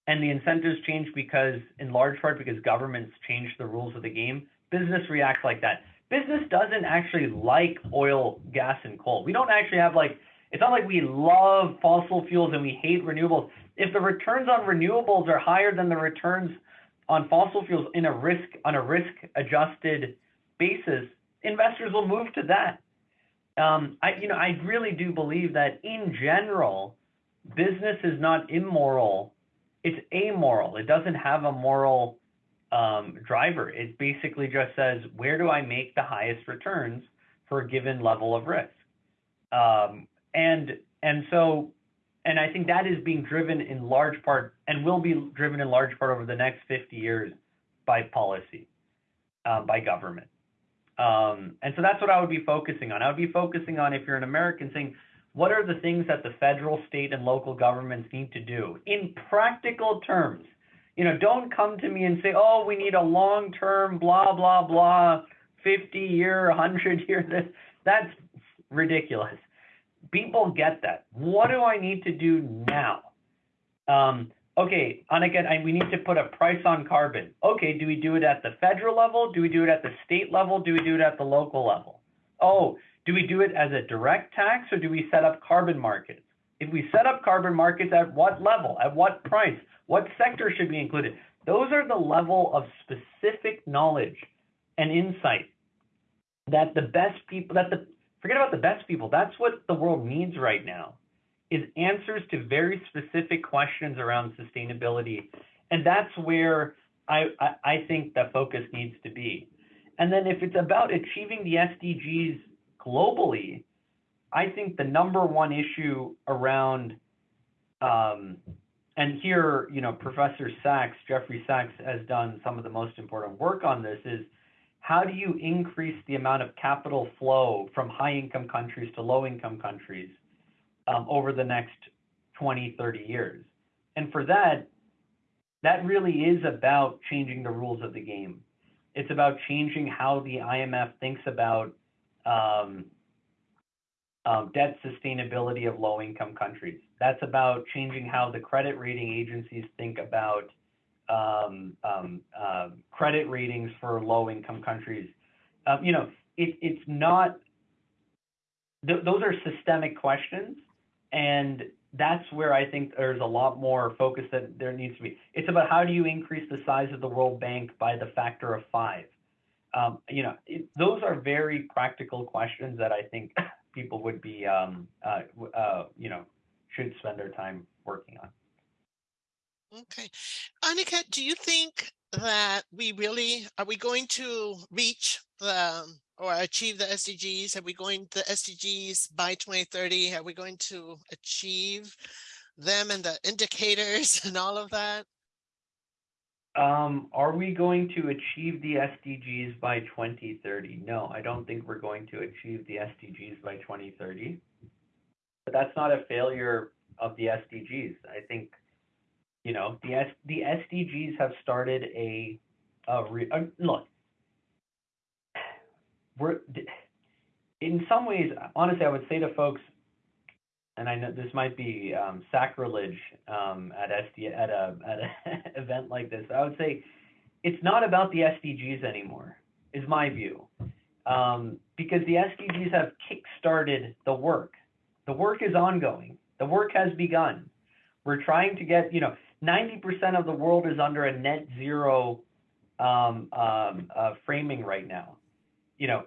and the incentives change because, in large part, because governments change the rules of the game, business reacts like that. Business doesn't actually like oil, gas, and coal. We don't actually have like, it's not like we love fossil fuels and we hate renewables. If the returns on renewables are higher than the returns on fossil fuels in a risk on a risk adjusted basis, investors will move to that. Um, I you know I really do believe that in general, business is not immoral; it's amoral. It doesn't have a moral um, driver. It basically just says where do I make the highest returns for a given level of risk, um, and and so and I think that is being driven in large part and will be driven in large part over the next 50 years by policy, uh, by government. Um, and so that's what I would be focusing on. I would be focusing on if you're an American saying, what are the things that the federal, state, and local governments need to do in practical terms? You know, don't come to me and say, oh, we need a long term, blah, blah, blah, 50 year, 100 year. This, that's ridiculous people get that. What do I need to do now? Um, okay, Aniket, I, we need to put a price on carbon. Okay, do we do it at the federal level? Do we do it at the state level? Do we do it at the local level? Oh, do we do it as a direct tax or do we set up carbon markets? If we set up carbon markets, at what level? At what price? What sector should be included? Those are the level of specific knowledge and insight that the best people, that the forget about the best people. That's what the world needs right now is answers to very specific questions around sustainability. And that's where I, I, I think the focus needs to be. And then if it's about achieving the SDGs globally, I think the number one issue around, um, and here, you know, Professor Sachs, Jeffrey Sachs has done some of the most important work on this is how do you increase the amount of capital flow from high income countries to low income countries um, over the next 20, 30 years? And for that, that really is about changing the rules of the game. It's about changing how the IMF thinks about um, um, debt sustainability of low income countries. That's about changing how the credit rating agencies think about um, um, uh, credit ratings for low-income countries. Uh, you know, it, it's not. Th- those are systemic questions, and that's where I think there's a lot more focus that there needs to be. It's about how do you increase the size of the World Bank by the factor of five. Um, you know, it, those are very practical questions that I think people would be, um, uh, uh, you know, should spend their time working on. Okay. Aniket, do you think that we really, are we going to reach the, or achieve the SDGs? Are we going the SDGs by 2030? Are we going to achieve them and the indicators and all of that? Um, are we going to achieve the SDGs by 2030? No, I don't think we're going to achieve the SDGs by 2030. But that's not a failure of the SDGs. I think you know, the S, the SDGs have started a, a, re, look. We're in some ways, honestly, I would say to folks, and I know this might be um, sacrilege um, at SD at a at an event like this. I would say it's not about the SDGs anymore. Is my view, um, because the SDGs have kick-started the work. The work is ongoing. The work has begun. We're trying to get, you know, 90% of the world is under a net zero um, um, uh, framing right now, you know,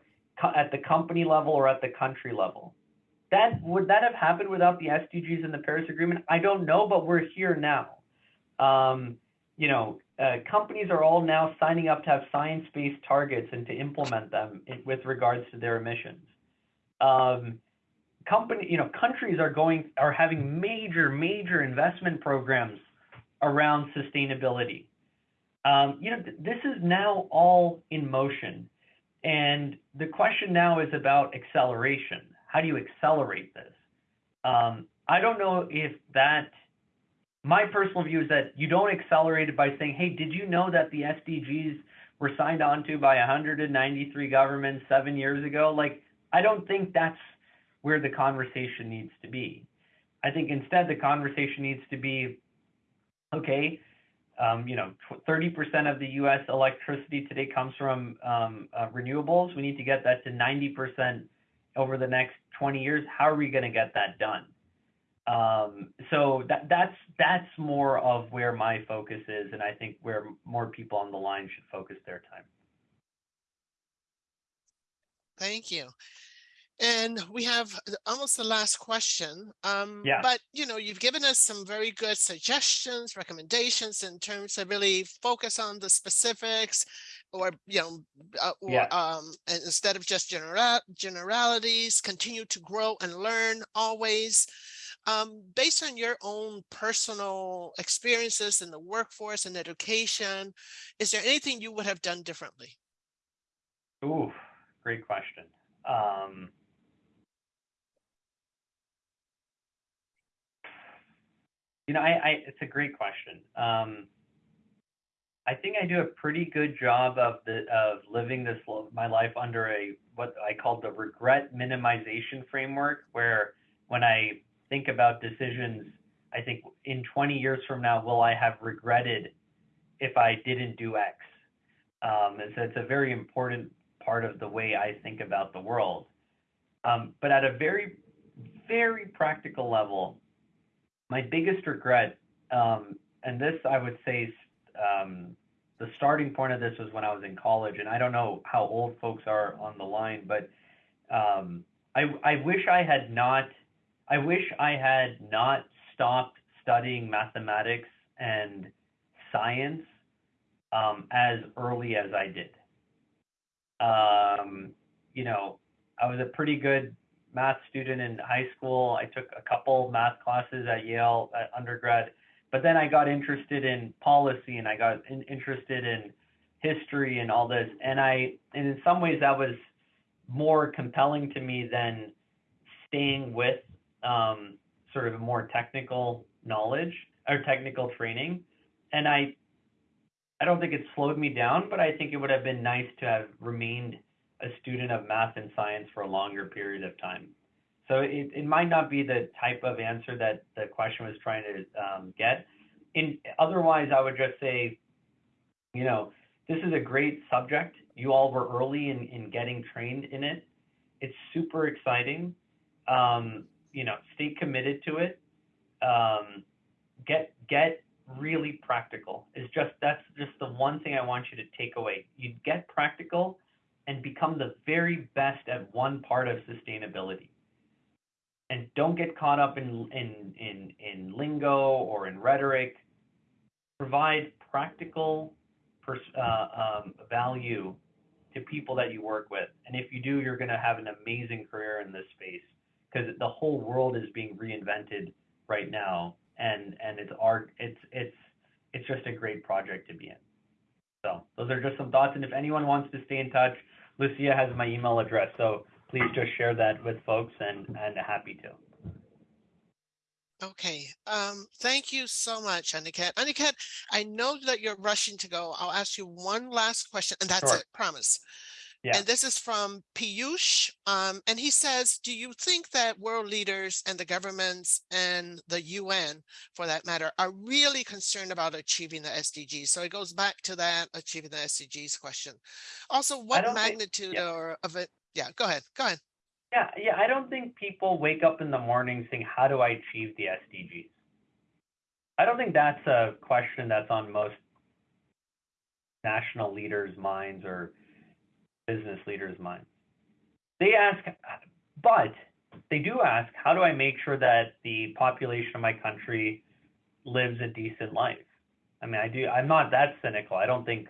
at the company level or at the country level. That would that have happened without the SDGs and the Paris Agreement? I don't know, but we're here now. Um, you know, uh, companies are all now signing up to have science-based targets and to implement them in, with regards to their emissions. Um, company, you know, countries are going are having major, major investment programs around sustainability. Um, you know, th- this is now all in motion, and the question now is about acceleration. How do you accelerate this? Um, I don't know if that. My personal view is that you don't accelerate it by saying, "Hey, did you know that the SDGs were signed onto by 193 governments seven years ago?" Like, I don't think that's where the conversation needs to be. I think instead the conversation needs to be, okay, um, you know, 30% of the U.S. electricity today comes from um, uh, renewables. We need to get that to 90% over the next 20 years. How are we going to get that done? Um, so that that's that's more of where my focus is, and I think where more people on the line should focus their time. Thank you. And we have almost the last question. Um, Yeah. But, you know, you've given us some very good suggestions, recommendations in terms of really focus on the specifics or, you know, uh, or Yeah. um, and instead of just general generalities, continue to grow and learn always. Um, based on your own personal experiences in the workforce and education, is there anything you would have done differently? Ooh, great question. Um, you know, I, I it's a great question. Um, I think I do a pretty good job of the of living this my life under a what I call the regret minimization framework, where when I think about decisions, I think in 20 years from now, will I have regretted if I didn't do X? Um, and so it's a very important part of the way I think about the world. Um, but at a very, very practical level, my biggest regret, um, and this I would say, um, the starting point of this was when I was in college, and I don't know how old folks are on the line, but um, I, I wish I had not, I wish I had not stopped studying mathematics and science um, as early as I did. Um, you know, I was a pretty good math student in high school. I took a couple math classes at Yale at undergrad, but then I got interested in policy and I got in, interested in history and all this. And I, and in some ways, that was more compelling to me than staying with um, sort of a more technical knowledge or technical training. And I, I don't think it slowed me down, but I think it would have been nice to have remained a student of math and science for a longer period of time. So it, it might not be the type of answer that the question was trying to um, get. In otherwise, I would just say, you know, this is a great subject. You all were early in, in getting trained in it. It's super exciting. Um, you know, stay committed to it. Um, get get really practical. Is just that's just the one thing I want you to take away. You get practical and become the very best at one part of sustainability. And don't get caught up in in in, in lingo or in rhetoric. Provide practical uh, um, value to people that you work with. And if you do, you're going to have an amazing career in this space because the whole world is being reinvented right now, and and it's art. It's it's it's just a great project to be in. So those are just some thoughts. And if anyone wants to stay in touch, Lucia has my email address. So please just share that with folks, and and happy to. Okay, um, thank you so much, Aniket. Aniket, I know that you're rushing to go. I'll ask you one last question, and that's Sure. it, promise. Yeah. And this is from Piyush, um, and he says, do you think that world leaders and the governments and the UN, for that matter, are really concerned about achieving the SDGs? So it goes back to that achieving the SDGs question. Also, what don't think- magnitude yeah. or of it? Yeah, go ahead, go ahead. Yeah, yeah. I don't think people wake up in the morning saying, "How do I achieve the SDGs?" I don't think that's a question that's on most national leaders' minds or business leaders' minds. They ask, but they do ask, "How do I make sure that the population of my country lives a decent life?" I mean, I do. I'm not that cynical. I don't think.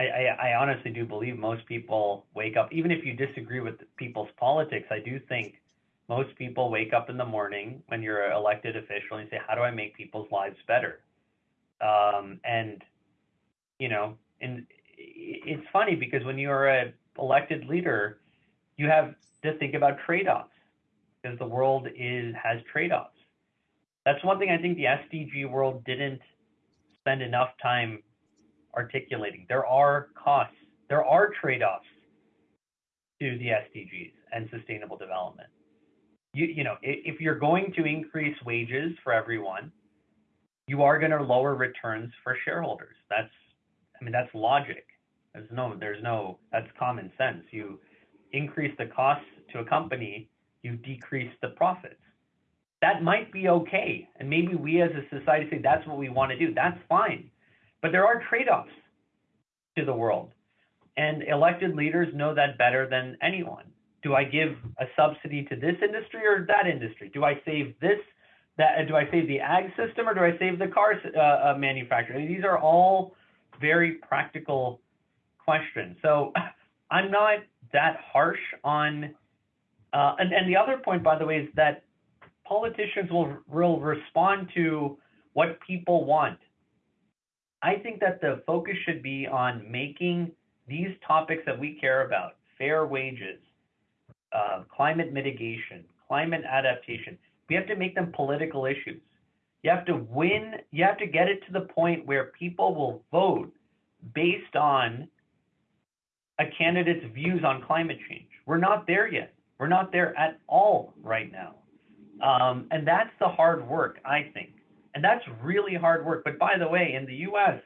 I, I, I honestly do believe most people wake up, even if you disagree with people's politics. I do think most people wake up in the morning when you're an elected official and say, "How do I make people's lives better?" Um, and you know, and it's funny because when you're a elected leader, you have to think about trade-offs because the world is has trade-offs. That's one thing I think the SDG world didn't spend enough time articulating. There are costs, there are trade-offs to the SDGs and sustainable development. You, you know, if, if you're going to increase wages for everyone, you are going to lower returns for shareholders. That's, I mean, that's logic. There's no, there's no, that's common sense. You increase the costs to a company, you decrease the profits. That might be okay. And maybe we as a society say that's what we want to do. That's fine. But there are trade offs to the world. And elected leaders know that better than anyone. Do I give a subsidy to this industry or that industry? Do I save this? That do I save the ag system or do I save the car uh, uh, manufacturer? These are all very practical questions. So I'm not that harsh on. Uh, and, and the other point, by the way, is that politicians will, will respond to what people want. I think that the focus should be on making these topics that we care about fair wages, uh, climate mitigation, climate adaptation we have to make them political issues. You have to win, you have to get it to the point where people will vote based on a candidate's views on climate change. We're not there yet. We're not there at all right now. Um, and that's the hard work, I think. And that's really hard work. But by the way, in the US,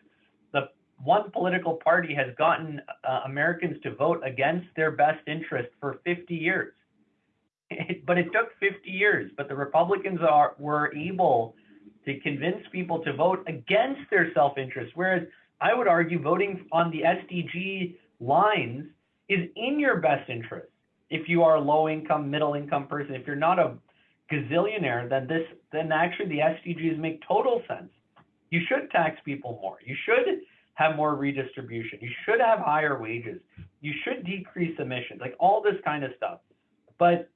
the one political party has gotten uh, Americans to vote against their best interest for 50 years. It, but it took 50 years. But the Republicans are were able to convince people to vote against their self-interest, whereas I would argue voting on the SDG lines is in your best interest. If you are a low-income, middle-income person, if you're not a gazillionaire, then this then actually the SDGs make total sense. You should tax people more. You should have more redistribution. You should have higher wages. You should decrease emissions, like all this kind of stuff. But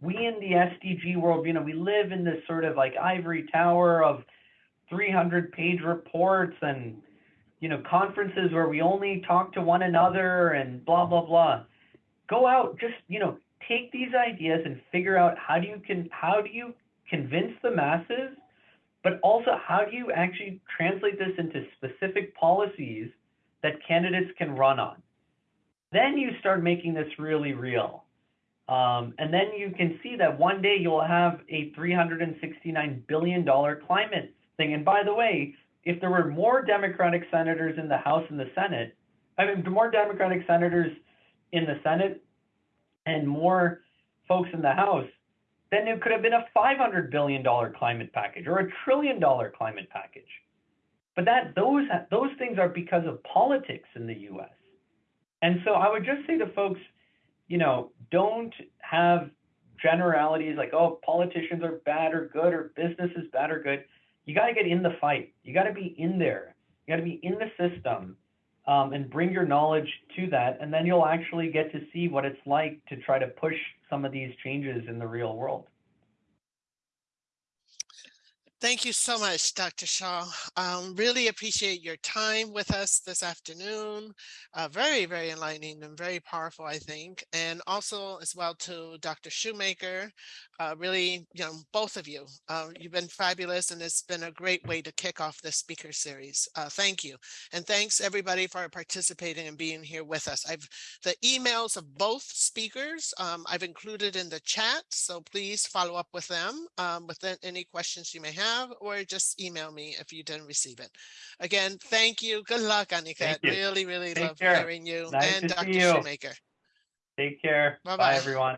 we in the SDG world, you know, we live in this sort of like ivory tower of 300 page reports and, you know, conferences where we only talk to one another and blah, blah, blah. Go out, just, you know, take these ideas and figure out how do you can, how do you convince the masses, but also how do you actually translate this into specific policies that candidates can run on? Then you start making this really real. Um, and then you can see that one day you'll have a $369 billion climate thing. And by the way, if there were more Democratic senators in the House and the Senate, I mean, more Democratic senators in the Senate and more folks in the House, then it could have been a $500 billion climate package or a trillion dollar climate package. But that those those things are because of politics in the U.S. And so I would just say to folks, you know, don't have generalities like, oh, politicians are bad or good or business is bad or good. You got to get in the fight. You got to be in there. You got to be in the system um, and bring your knowledge to that. And then you'll actually get to see what it's like to try to push some of these changes in the real world. Thank you so much, Dr. Shah. Um, really appreciate your time with us this afternoon. Uh, very, very enlightening and very powerful, I think. And also as well to Dr. Shoemaker, uh, really, you know, both of you, uh, you've been fabulous and it's been a great way to kick off this speaker series. Uh, thank you. And thanks everybody for participating and being here with us. I've the emails of both speakers um, I've included in the chat, so please follow up with them um, with any questions you may have or just email me if you didn't receive it. Again, thank you. Good luck, Aniket. Really, really Take love care. hearing you Nice and Dr. you. Shoemaker. Take care. Bye-bye. Bye, everyone.